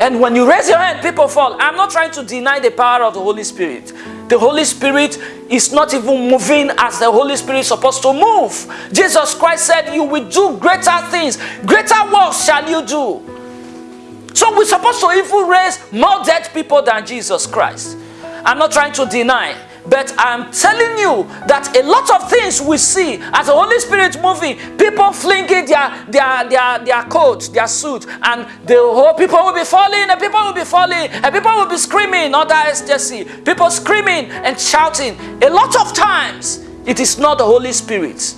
Speaker 1: And when you raise your hand, people fall. I'm not trying to deny the power of the Holy Spirit. The Holy Spirit is not even moving as the Holy Spirit is supposed to move. Jesus Christ said, you will do greater things. Greater works shall you do. So we're supposed to even raise more dead people than Jesus Christ. I'm not trying to deny. But I'm telling you that a lot of things we see as the Holy Spirit moving, people flinging their their their their coat, their suit, and the whole people will be falling, and people will be falling, and people will be screaming, other ecstasy, people screaming and shouting. A lot of times it is not the Holy Spirit.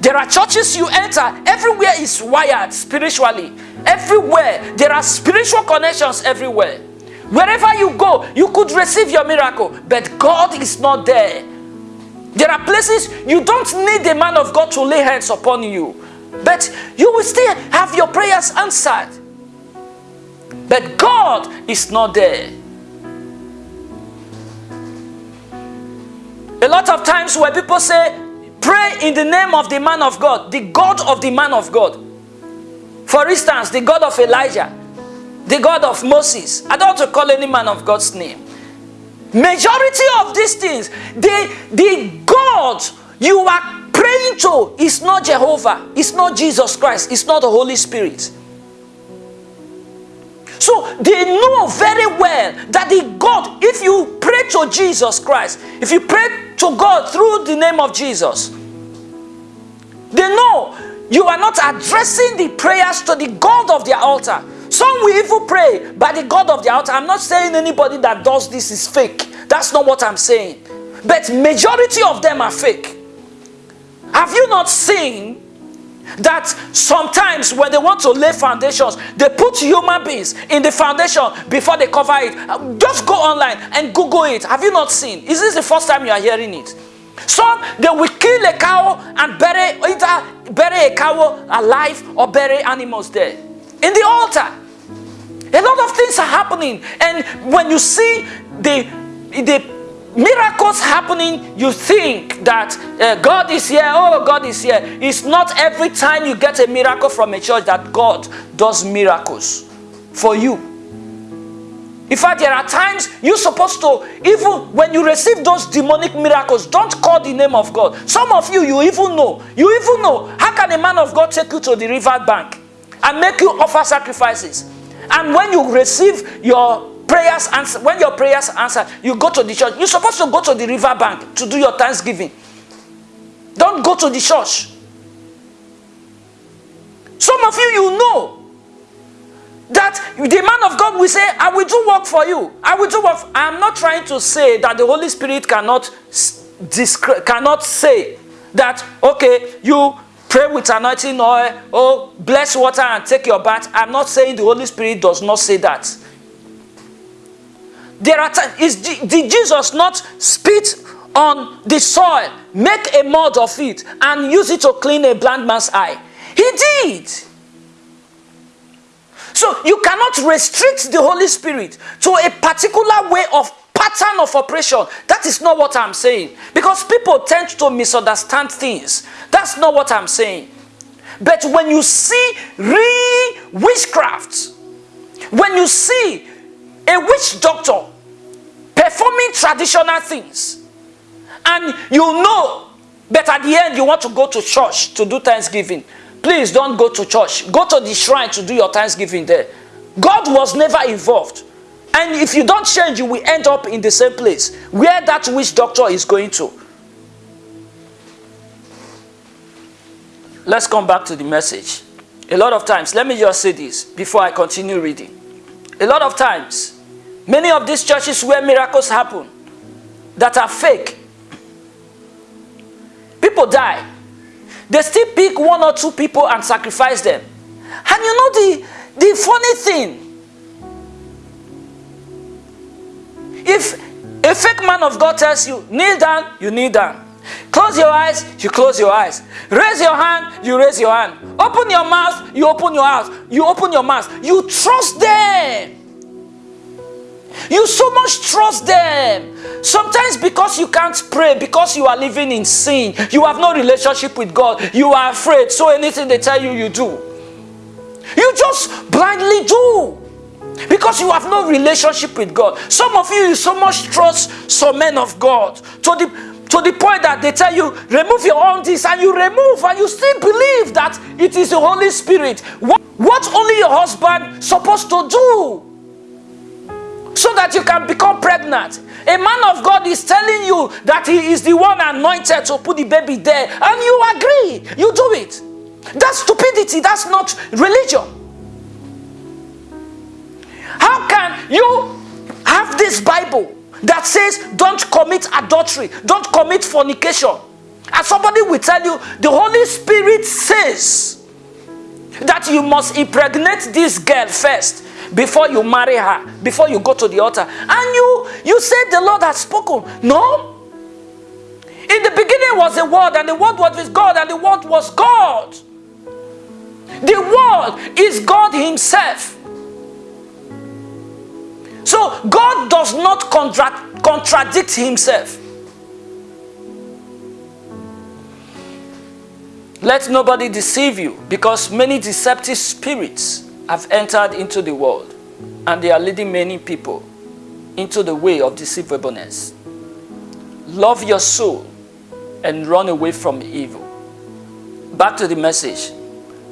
Speaker 1: There are churches you enter, everywhere is wired spiritually. Everywhere. There are spiritual connections everywhere. Wherever you go, you could receive your miracle, but God is not there. There are places you don't need the man of God to lay hands upon you, but you will still have your prayers answered. But God is not there. A lot of times where people say, pray in the name of the man of God, the God of the man of God. For instance, the God of Elijah the God of Moses. I don't want to call any man of God's name. Majority of these things, the, the God you are praying to is not Jehovah, it's not Jesus Christ, it's not the Holy Spirit. So they know very well that the God, if you pray to Jesus Christ, if you pray to God through the name of Jesus, they know you are not addressing the prayers to the God of their altar. Some will even pray by the God of the altar. I'm not saying anybody that does this is fake. That's not what I'm saying. But majority of them are fake. Have you not seen that sometimes when they want to lay foundations, they put human beings in the foundation before they cover it. Just go online and Google it. Have you not seen? Is this the first time you are hearing it? Some, they will kill a cow and bury, either bury a cow alive or bury animals there. In the altar. A lot of things are happening. And when you see the, the miracles happening, you think that uh, God is here, oh, God is here. It's not every time you get a miracle from a church that God does miracles for you. In fact, there are times you're supposed to, even when you receive those demonic miracles, don't call the name of God. Some of you, you even know. You even know. How can a man of God take you to the river bank? and make you offer sacrifices. And when you receive your prayers answer, when your prayers answer, you go to the church. You're supposed to go to the river bank to do your thanksgiving. Don't go to the church. Some of you, you know that the man of God will say, I will do work for you. I will do work. I'm not trying to say that the Holy Spirit cannot, cannot say that, okay, you pray with anointing oil, oh, bless water and take your bath. I'm not saying the Holy Spirit does not say that. There are is, did Jesus not spit on the soil, make a mud of it, and use it to clean a blind man's eye? He did. So you cannot restrict the Holy Spirit to a particular way of pattern of operation. That is not what I'm saying. Because people tend to misunderstand things. That's not what I'm saying. But when you see real witchcraft, when you see a witch doctor performing traditional things, and you know, but at the end you want to go to church to do Thanksgiving, please don't go to church. Go to the shrine to do your Thanksgiving there. God was never involved. And if you don't change, you will end up in the same place where that witch doctor is going to. Let's come back to the message. A lot of times, let me just say this before I continue reading. A lot of times, many of these churches where miracles happen that are fake, people die. They still pick one or two people and sacrifice them. And you know the, the funny thing, If a fake man of God tells you, kneel down, you kneel down. Close your eyes, you close your eyes. Raise your hand, you raise your hand. Open your mouth, you open your mouth. You open your mouth. You trust them. You so much trust them. Sometimes because you can't pray, because you are living in sin, you have no relationship with God, you are afraid. So anything they tell you, you do. You just blindly do. Because you have no relationship with God. Some of you, you so much trust some men of God to the to the point that they tell you, remove your own this, and you remove, and you still believe that it is the Holy Spirit. What, what only your husband supposed to do? So that you can become pregnant. A man of God is telling you that he is the one anointed to put the baby there, and you agree, you do it. That's stupidity, that's not religion. How can you have this Bible that says don't commit adultery, don't commit fornication? And somebody will tell you the Holy Spirit says that you must impregnate this girl first before you marry her, before you go to the altar. And you, you said the Lord has spoken. No. In the beginning was the Word, and the Word was with God, and the Word was God. The Word is God Himself. So God does not contra contradict himself. Let nobody deceive you because many deceptive spirits have entered into the world and they are leading many people into the way of deceivableness. Love your soul and run away from evil. Back to the message.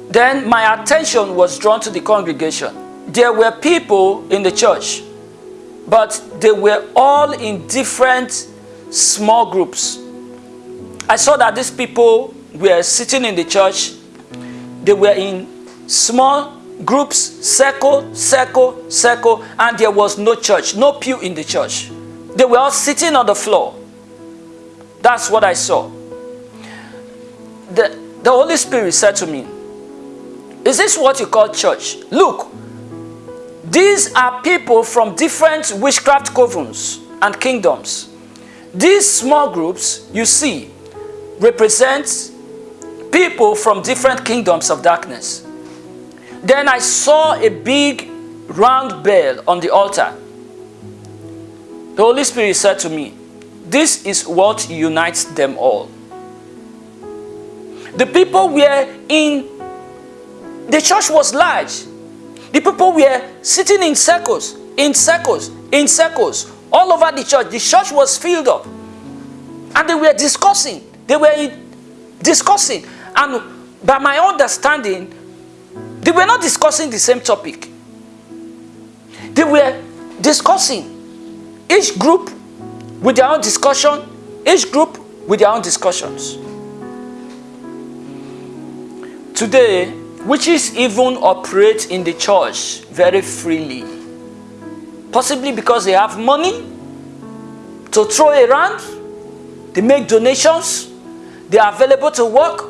Speaker 1: Then my attention was drawn to the congregation. There were people in the church but they were all in different small groups. I saw that these people were sitting in the church. They were in small groups, circle, circle, circle, and there was no church, no pew in the church. They were all sitting on the floor. That's what I saw. The, the Holy Spirit said to me, is this what you call church? Look, these are people from different witchcraft covens and kingdoms. These small groups you see represent people from different kingdoms of darkness. Then I saw a big round bell on the altar. The Holy Spirit said to me, this is what unites them all. The people were in, the church was large. The people were sitting in circles, in circles, in circles, all over the church. The church was filled up. And they were discussing. They were discussing. And by my understanding, They were not discussing the same topic. They were discussing each group with their own discussion, each group with their own discussions. Today, witches even operate in the church very freely. Possibly because they have money to throw around, they make donations, they are available to work.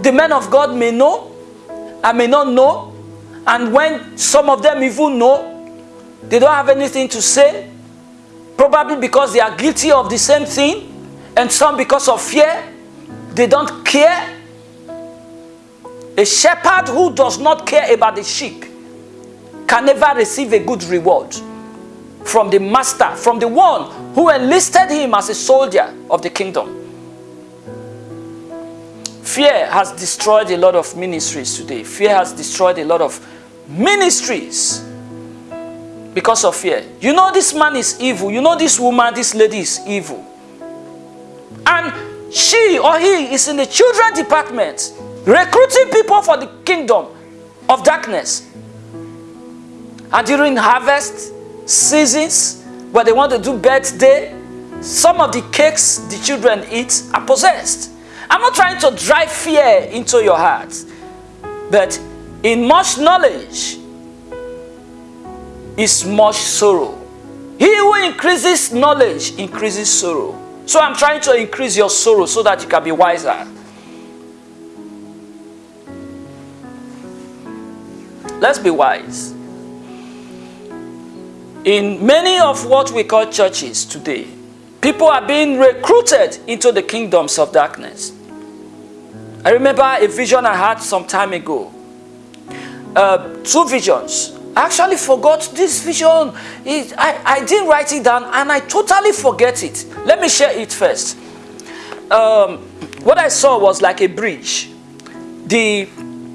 Speaker 1: The men of God may know, I may not know, and when some of them even know, they don't have anything to say, probably because they are guilty of the same thing, and some because of fear, they don't care. A shepherd who does not care about the sheep can never receive a good reward from the master, from the one who enlisted him as a soldier of the kingdom. Fear has destroyed a lot of ministries today. Fear has destroyed a lot of ministries because of fear. You know this man is evil. You know this woman, this lady is evil. And she or he is in the children department recruiting people for the kingdom of darkness. And during harvest seasons, where they want to do birthday, some of the cakes the children eat are possessed. I'm not trying to drive fear into your heart, but in much knowledge is much sorrow. He who increases knowledge increases sorrow. So I'm trying to increase your sorrow so that you can be wiser. Let's be wise. In many of what we call churches today, people are being recruited into the kingdoms of darkness. I remember a vision I had some time ago. Uh, two visions. I actually forgot this vision. It, I, I didn't write it down and I totally forget it. Let me share it first. Um, what I saw was like a bridge. The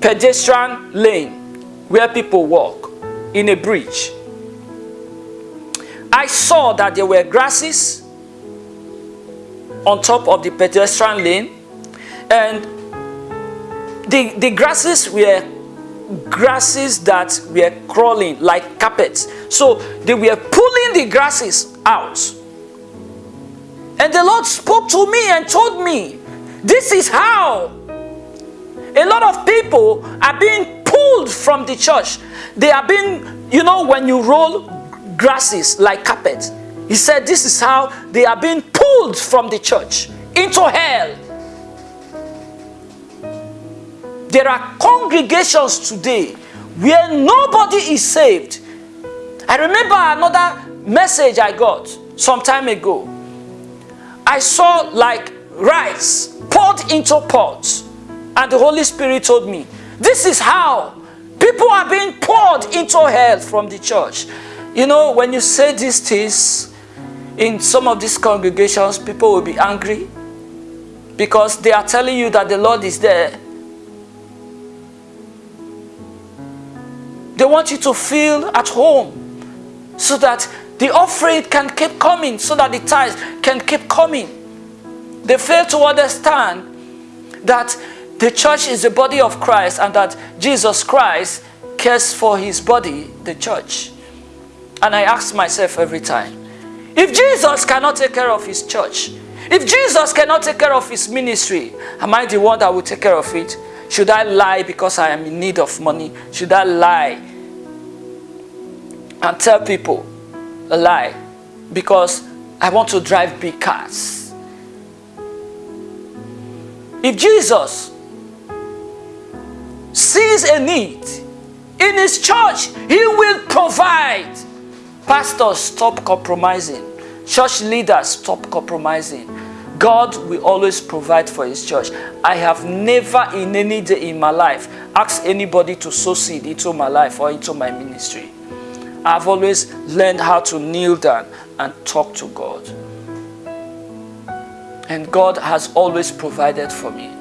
Speaker 1: pedestrian lane where people walk in a bridge. I saw that there were grasses on top of the pedestrian lane and the, the grasses were grasses that were crawling like carpets. So they were pulling the grasses out. And the Lord spoke to me and told me, this is how a lot of people are being pulled from the church. They are being, you know, when you roll grasses like carpet. He said this is how they are being pulled from the church into hell. There are congregations today where nobody is saved. I remember another message I got some time ago. I saw like rice poured into pots and the Holy Spirit told me, this is how people are being poured into hell from the church. You know, when you say these things in some of these congregations, people will be angry because they are telling you that the Lord is there. They want you to feel at home so that the offering can keep coming, so that the tithes can keep coming. They fail to understand that the church is the body of Christ and that Jesus Christ cares for his body, the church. And I ask myself every time, if Jesus cannot take care of his church, if Jesus cannot take care of his ministry, am I the one that will take care of it? Should I lie because I am in need of money? Should I lie and tell people a lie because I want to drive big cars? If Jesus sees a need in his church, he will provide. Pastors, stop compromising. Church leaders, stop compromising. God will always provide for his church. I have never in any day in my life asked anybody to sow seed into my life or into my ministry. I've always learned how to kneel down and talk to God. And God has always provided for me.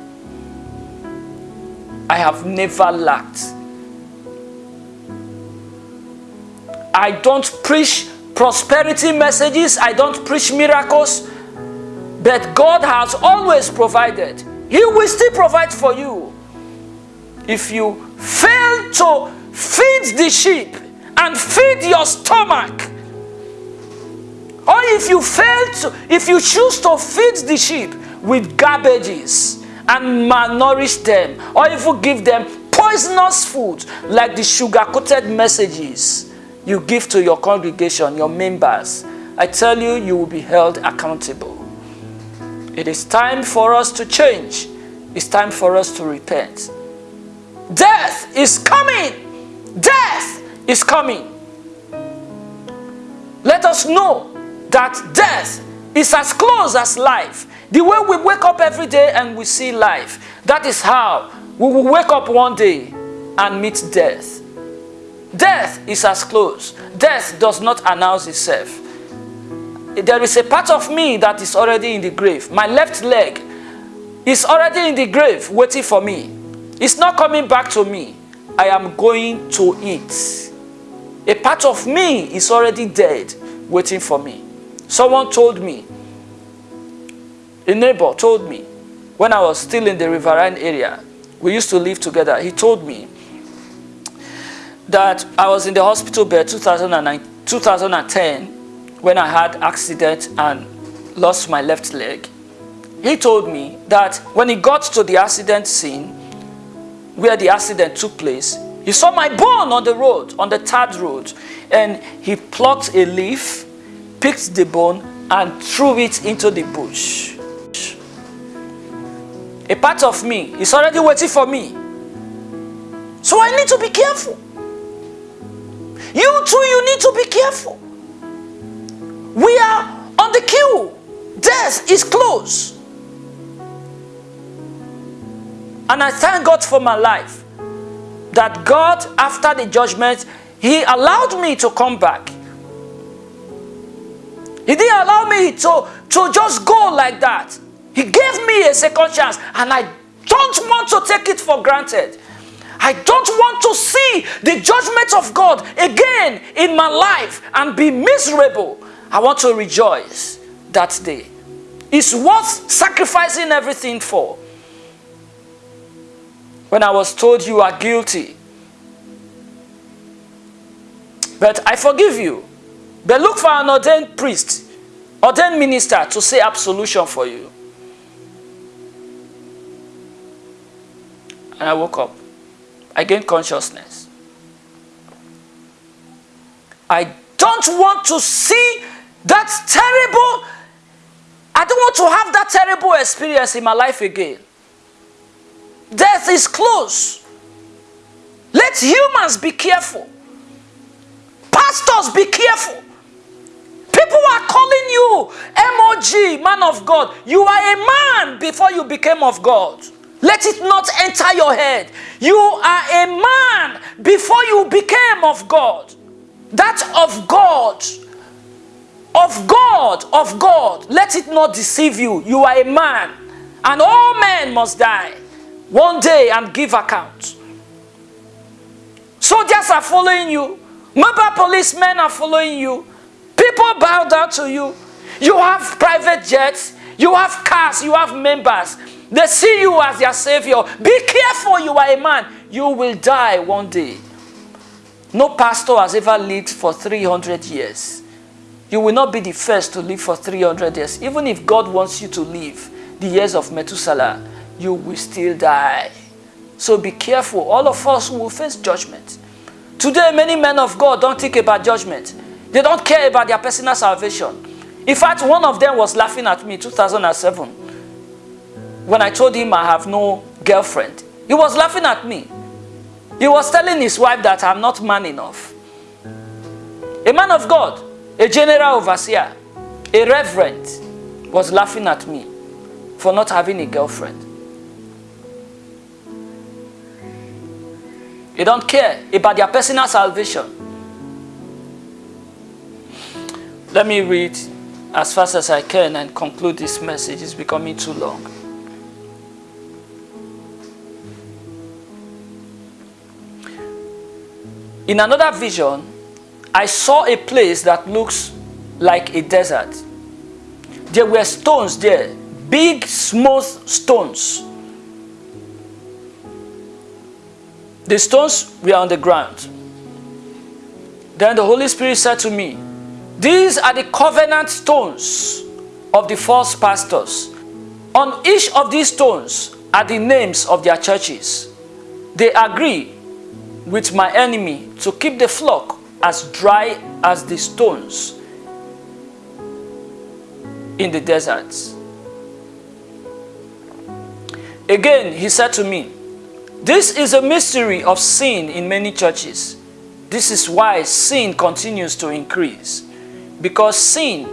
Speaker 1: I have never lacked. I don't preach prosperity messages. I don't preach miracles. But God has always provided. He will still provide for you if you fail to feed the sheep and feed your stomach, or if you fail to, if you choose to feed the sheep with garbages and malnourish them, or even give them poisonous food like the sugar-coated messages you give to your congregation, your members, I tell you, you will be held accountable. It is time for us to change. It's time for us to repent. Death is coming. Death is coming. Let us know that death is as close as life. The way we wake up every day and we see life, that is how we will wake up one day and meet death. Death is as close. Death does not announce itself. There is a part of me that is already in the grave. My left leg is already in the grave waiting for me. It's not coming back to me. I am going to it. A part of me is already dead waiting for me. Someone told me, a neighbor told me, when I was still in the Riverine area, we used to live together, he told me that I was in the hospital bed 2009, 2010 when I had accident and lost my left leg. He told me that when he got to the accident scene, where the accident took place, he saw my bone on the road, on the tarred road, and he plucked a leaf, picked the bone, and threw it into the bush. A part of me is already waiting for me. So I need to be careful. You too, you need to be careful. We are on the queue. Death is close. And I thank God for my life. That God, after the judgment, He allowed me to come back. He didn't allow me to, to just go like that. He gave me a second chance and I don't want to take it for granted. I don't want to see the judgment of God again in my life and be miserable. I want to rejoice that day. It's worth sacrificing everything for. When I was told you are guilty, but I forgive you. But look for an ordained priest, ordained minister to say absolution for you. And I woke up. I gained consciousness. I don't want to see that terrible, I don't want to have that terrible experience in my life again. Death is close. Let humans be careful. Pastors be careful. People are calling you MOG, man of God. You are a man before you became of God. Let it not enter your head. You are a man before you became of God. That of God. Of God, of God. Let it not deceive you. You are a man. And all men must die one day and give account. Soldiers are following you. Mobile policemen are following you. People bow down to you. You have private jets. You have cars. You have members. They see you as their savior. Be careful, you are a man. You will die one day. No pastor has ever lived for 300 years. You will not be the first to live for 300 years. Even if God wants you to live the years of Methuselah, you will still die. So be careful. All of us will face judgment. Today, many men of God don't think about judgment. They don't care about their personal salvation. In fact, one of them was laughing at me 2007 when I told him I have no girlfriend, he was laughing at me. He was telling his wife that I'm not man enough. A man of God, a general overseer, a reverend was laughing at me for not having a girlfriend. They don't care about their personal salvation. Let me read as fast as I can and conclude this message. It's becoming too long. In another vision, I saw a place that looks like a desert. There were stones there, big, smooth stones. The stones were on the ground. Then the Holy Spirit said to me, These are the covenant stones of the false pastors. On each of these stones are the names of their churches. They agree with my enemy to keep the flock as dry as the stones in the deserts. Again, he said to me, This is a mystery of sin in many churches. This is why sin continues to increase. Because sin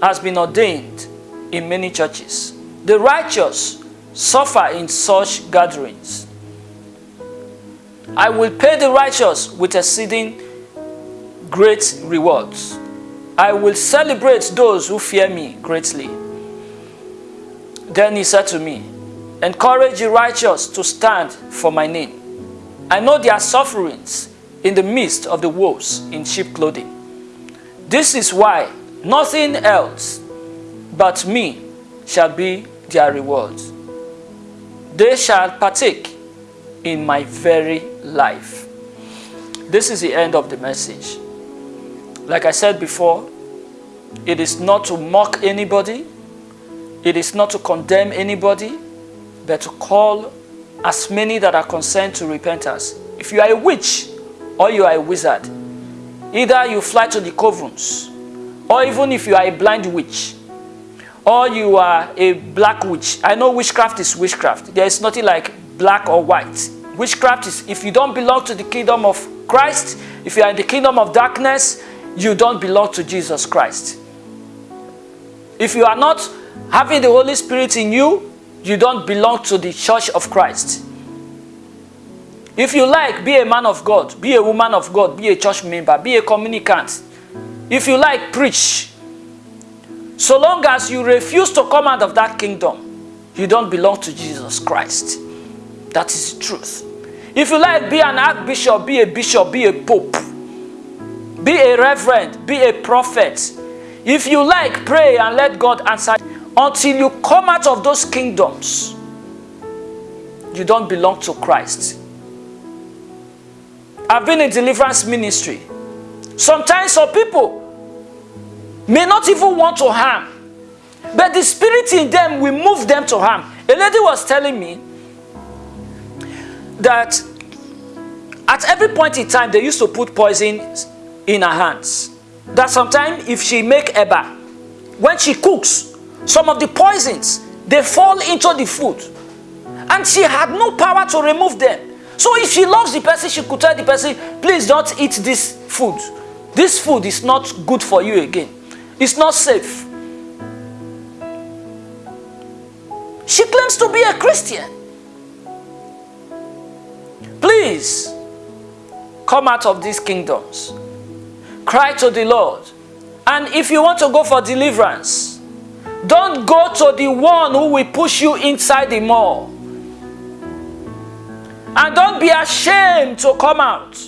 Speaker 1: has been ordained in many churches. The righteous suffer in such gatherings. I will pay the righteous with exceeding great rewards. I will celebrate those who fear me greatly. Then he said to me, Encourage the righteous to stand for my name. I know their sufferings in the midst of the wolves in sheep clothing. This is why nothing else but me shall be their reward. They shall partake in my very life. This is the end of the message. Like I said before, it is not to mock anybody, it is not to condemn anybody, but to call as many that are concerned to repentance. If you are a witch or you are a wizard, either you fly to the coverts, or even if you are a blind witch, or you are a black witch. I know witchcraft is witchcraft. There is nothing like black or white. Witchcraft is if you don't belong to the kingdom of Christ, if you are in the kingdom of darkness, you don't belong to Jesus Christ. If you are not having the Holy Spirit in you, you don't belong to the church of Christ. If you like, be a man of God, be a woman of God, be a church member, be a communicant. If you like, preach. So long as you refuse to come out of that kingdom, you don't belong to Jesus Christ. That is the truth. If you like, be an archbishop, be a bishop, be a pope, be a reverend, be a prophet. If you like, pray and let God answer until you come out of those kingdoms, you don't belong to Christ. I've been in deliverance ministry. Sometimes some people may not even want to harm, but the spirit in them will move them to harm. A lady was telling me that at every point in time they used to put poison in her hands. That sometimes if she make eba, when she cooks, some of the poisons, they fall into the food. And she had no power to remove them. So if she loves the person, she could tell the person, please don't eat this food. This food is not good for you again. It's not safe. She claims to be a Christian. Please, come out of these kingdoms. Cry to the Lord. And if you want to go for deliverance, don't go to the one who will push you inside the mall. And don't be ashamed to come out.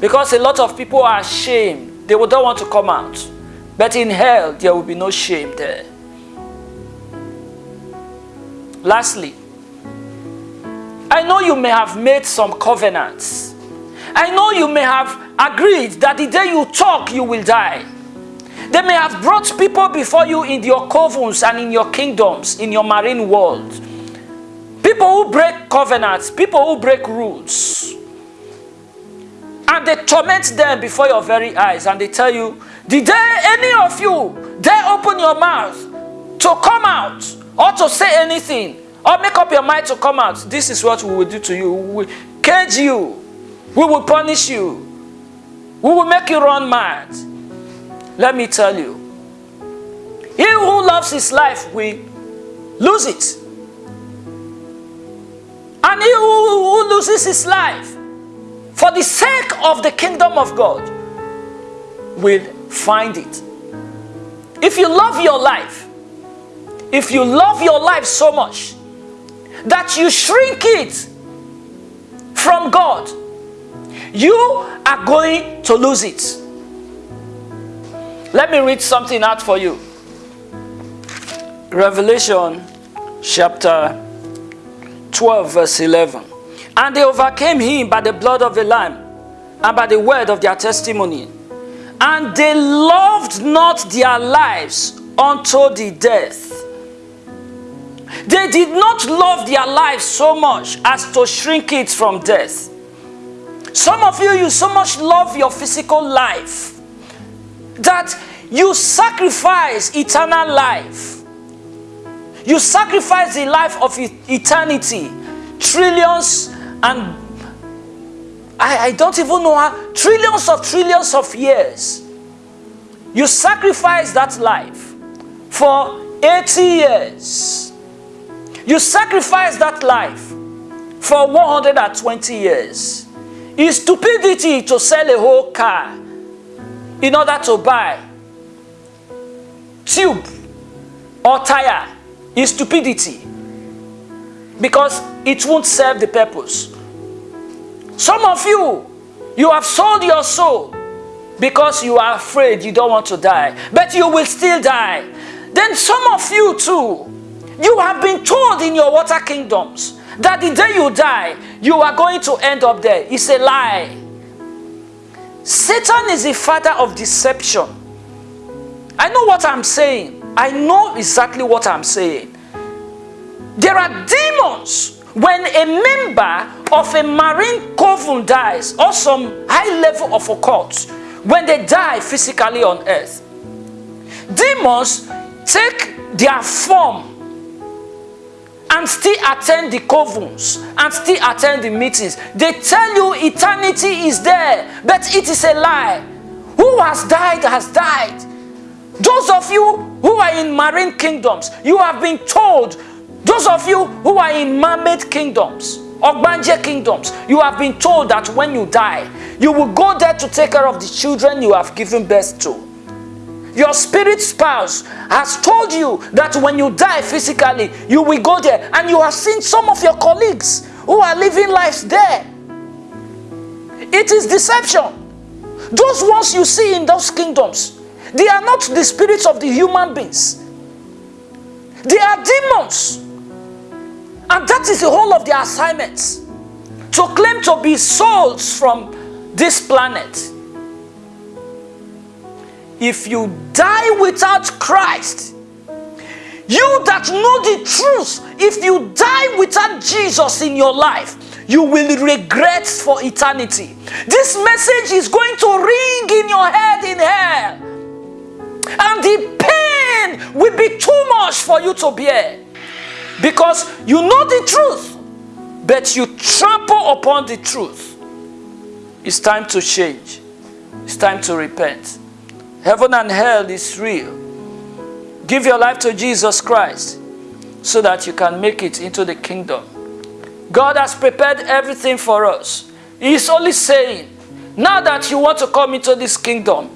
Speaker 1: Because a lot of people are ashamed. They don't want to come out. But in hell, there will be no shame there. Lastly, I know you may have made some covenants. I know you may have agreed that the day you talk, you will die. They may have brought people before you in your covens and in your kingdoms, in your marine world. People who break covenants, people who break rules. And they torment them before your very eyes and they tell you, the day any of you dare open your mouth to come out or to say anything or make up your mind to come out, this is what we will do to you. We will cage you. We will punish you. We will make you run mad. Let me tell you, he who loves his life will lose it. And he who, who loses his life for the sake of the kingdom of God will find it. If you love your life, if you love your life so much that you shrink it from God, you are going to lose it. Let me read something out for you. Revelation chapter 12 verse 11. And they overcame him by the blood of the Lamb and by the word of their testimony. And they loved not their lives unto the death. They did not love their life so much as to shrink it from death. Some of you, you so much love your physical life that you sacrifice eternal life. You sacrifice the life of eternity, trillions and I, I don't even know how, trillions of trillions of years. You sacrifice that life for 80 years. You sacrifice that life for 120 years. It's stupidity to sell a whole car in order to buy tube or tire is stupidity because it won't serve the purpose. Some of you, you have sold your soul because you are afraid you don't want to die, but you will still die. Then some of you too, you have been told in your water kingdoms that the day you die, you are going to end up there. It's a lie. Satan is the father of deception. I know what I'm saying. I know exactly what I'm saying. There are demons when a member of a marine coven dies or some high level of occult, when they die physically on earth. Demons take their form and still attend the covens and still attend the meetings. They tell you eternity is there, but it is a lie. Who has died has died. Those of you who are in marine kingdoms, you have been told. Those of you who are in mermaid kingdoms, Ogbanje kingdoms, you have been told that when you die, you will go there to take care of the children you have given birth to. Your spirit spouse has told you that when you die physically, you will go there. And you have seen some of your colleagues who are living lives there. It is deception. Those ones you see in those kingdoms, they are not the spirits of the human beings. They are demons. And that is the whole of their assignments. To claim to be souls from this planet if you die without Christ, you that know the truth, if you die without Jesus in your life, you will regret for eternity. This message is going to ring in your head in hell. And the pain will be too much for you to bear. Because you know the truth, but you trample upon the truth. It's time to change. It's time to repent. Heaven and hell is real. Give your life to Jesus Christ so that you can make it into the kingdom. God has prepared everything for us. He is only saying, now that you want to come into this kingdom,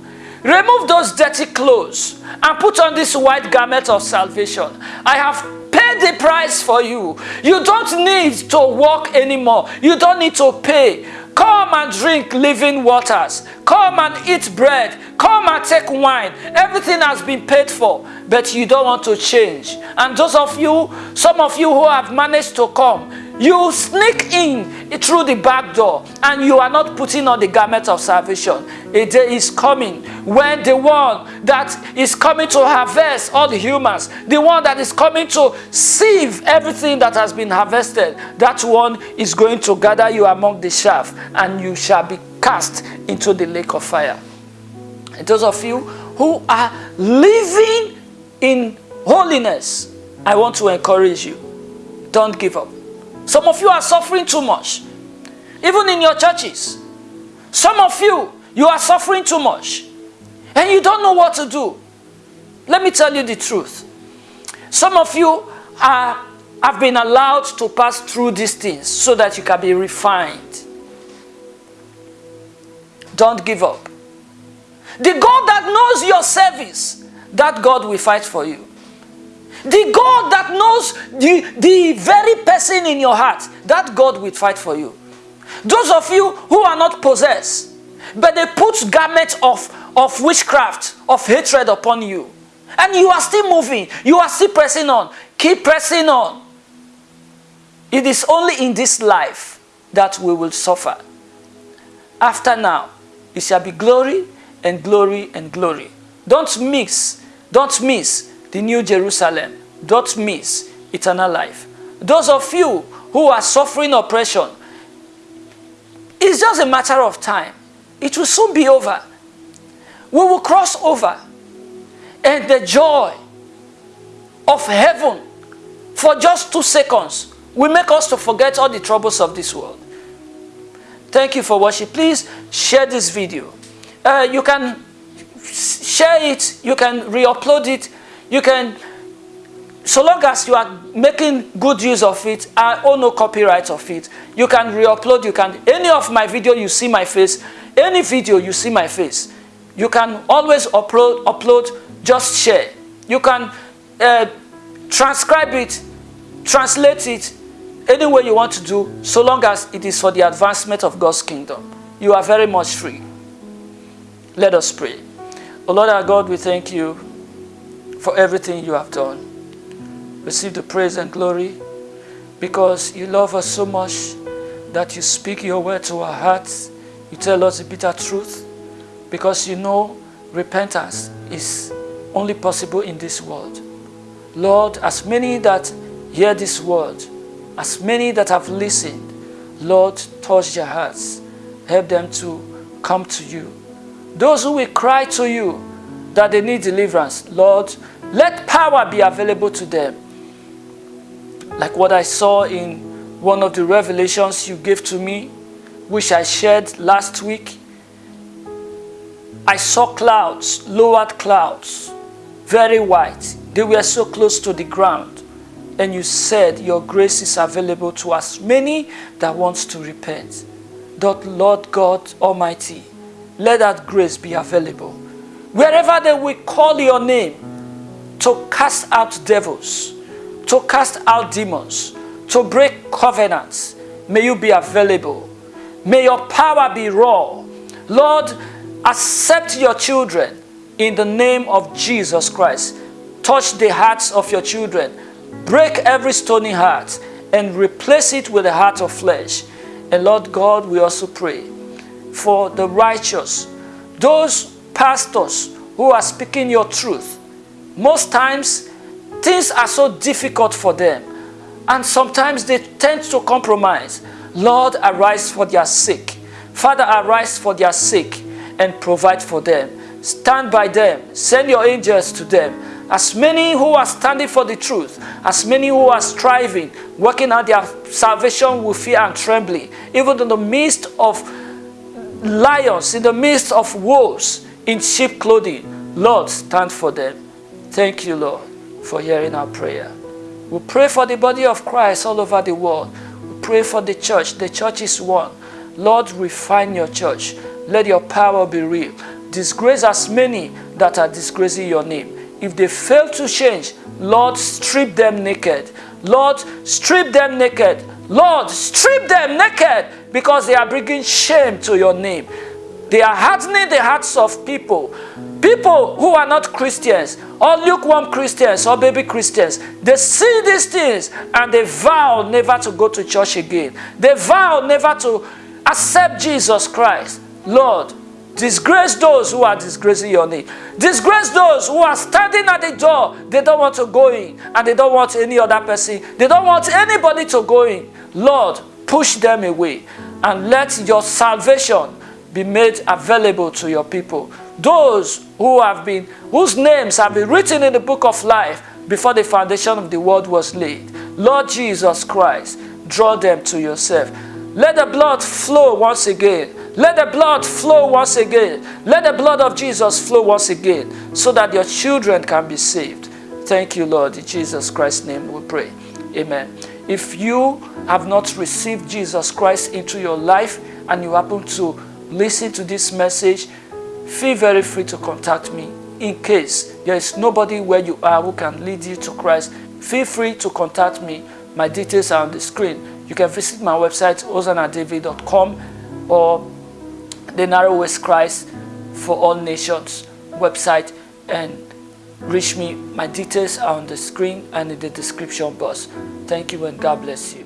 Speaker 1: remove those dirty clothes and put on this white garment of salvation. I have paid the price for you. You don't need to walk anymore. You don't need to pay. Come and drink living waters. Come and eat bread. Come and take wine. Everything has been paid for, but you don't want to change. And those of you, some of you who have managed to come, you sneak in through the back door and you are not putting on the garment of salvation. A day is coming when the one that is coming to harvest all the humans, the one that is coming to sieve everything that has been harvested, that one is going to gather you among the chaff and you shall be cast into the lake of fire. And those of you who are living in holiness, I want to encourage you. Don't give up. Some of you are suffering too much. Even in your churches. Some of you, you are suffering too much. And you don't know what to do. Let me tell you the truth. Some of you are, have been allowed to pass through these things so that you can be refined. Don't give up. The God that knows your service, that God will fight for you. The God that knows the, the very person in your heart, that God will fight for you. Those of you who are not possessed, but they put garments of, of witchcraft, of hatred upon you. And you are still moving. You are still pressing on. Keep pressing on. It is only in this life that we will suffer. After now, it shall be glory and glory and glory. Don't mix, don't miss the New Jerusalem. Don't miss eternal life. Those of you who are suffering oppression, it's just a matter of time. It will soon be over. We will cross over. And the joy of heaven for just two seconds will make us to forget all the troubles of this world. Thank you for watching. Please share this video. Uh, you can share it, you can re-upload it, you can, so long as you are making good use of it, I own no copyright of it, you can re-upload, you can, any of my video you see my face, any video you see my face, you can always upload, upload, just share. You can uh, transcribe it, translate it, any way you want to do, so long as it is for the advancement of God's kingdom. You are very much free. Let us pray. O Lord our God, we thank you for everything you have done. Receive the praise and glory because you love us so much that you speak your word to our hearts. You tell us the bitter truth because you know repentance is only possible in this world. Lord, as many that hear this word, as many that have listened, Lord, touch their hearts. Help them to come to you. Those who will cry to you that they need deliverance, Lord, let power be available to them. Like what I saw in one of the revelations you gave to me, which I shared last week. I saw clouds, lowered clouds, very white. They were so close to the ground and you said your grace is available to as many that wants to repent. That Lord God Almighty, let that grace be available. Wherever they will call your name to cast out devils, to cast out demons, to break covenants, may you be available. May your power be raw. Lord, accept your children in the name of Jesus Christ. Touch the hearts of your children Break every stony heart and replace it with a heart of flesh. And Lord God, we also pray for the righteous, those pastors who are speaking your truth. Most times, things are so difficult for them, and sometimes they tend to compromise. Lord, arise for their sake. Father, arise for their sake and provide for them. Stand by them. Send your angels to them as many who are standing for the truth, as many who are striving, working out their salvation with fear and trembling, even in the midst of lions, in the midst of wolves in sheep clothing, Lord, stand for them. Thank you, Lord, for hearing our prayer. We pray for the body of Christ all over the world. We pray for the church. The church is one. Lord, refine your church. Let your power be real. Disgrace as many that are disgracing your name if they fail to change, Lord, strip them naked. Lord, strip them naked. Lord, strip them naked because they are bringing shame to your name. They are hardening the hearts of people. People who are not Christians or lukewarm Christians or baby Christians, they see these things and they vow never to go to church again. They vow never to accept Jesus Christ. Lord, Disgrace those who are disgracing your name. Disgrace those who are standing at the door. They don't want to go in and they don't want any other person. They don't want anybody to go in. Lord, push them away and let your salvation be made available to your people. Those who have been, whose names have been written in the book of life before the foundation of the world was laid. Lord Jesus Christ, draw them to yourself. Let the blood flow once again let the blood flow once again. Let the blood of Jesus flow once again so that your children can be saved. Thank you, Lord. In Jesus Christ's name we pray. Amen. If you have not received Jesus Christ into your life and you happen to listen to this message, feel very free to contact me. In case there is nobody where you are who can lead you to Christ, feel free to contact me. My details are on the screen. You can visit my website, ozanadavid.com or the Narrow narrowest Christ for all nations website and reach me. My details are on the screen and in the description box. Thank you and God bless you.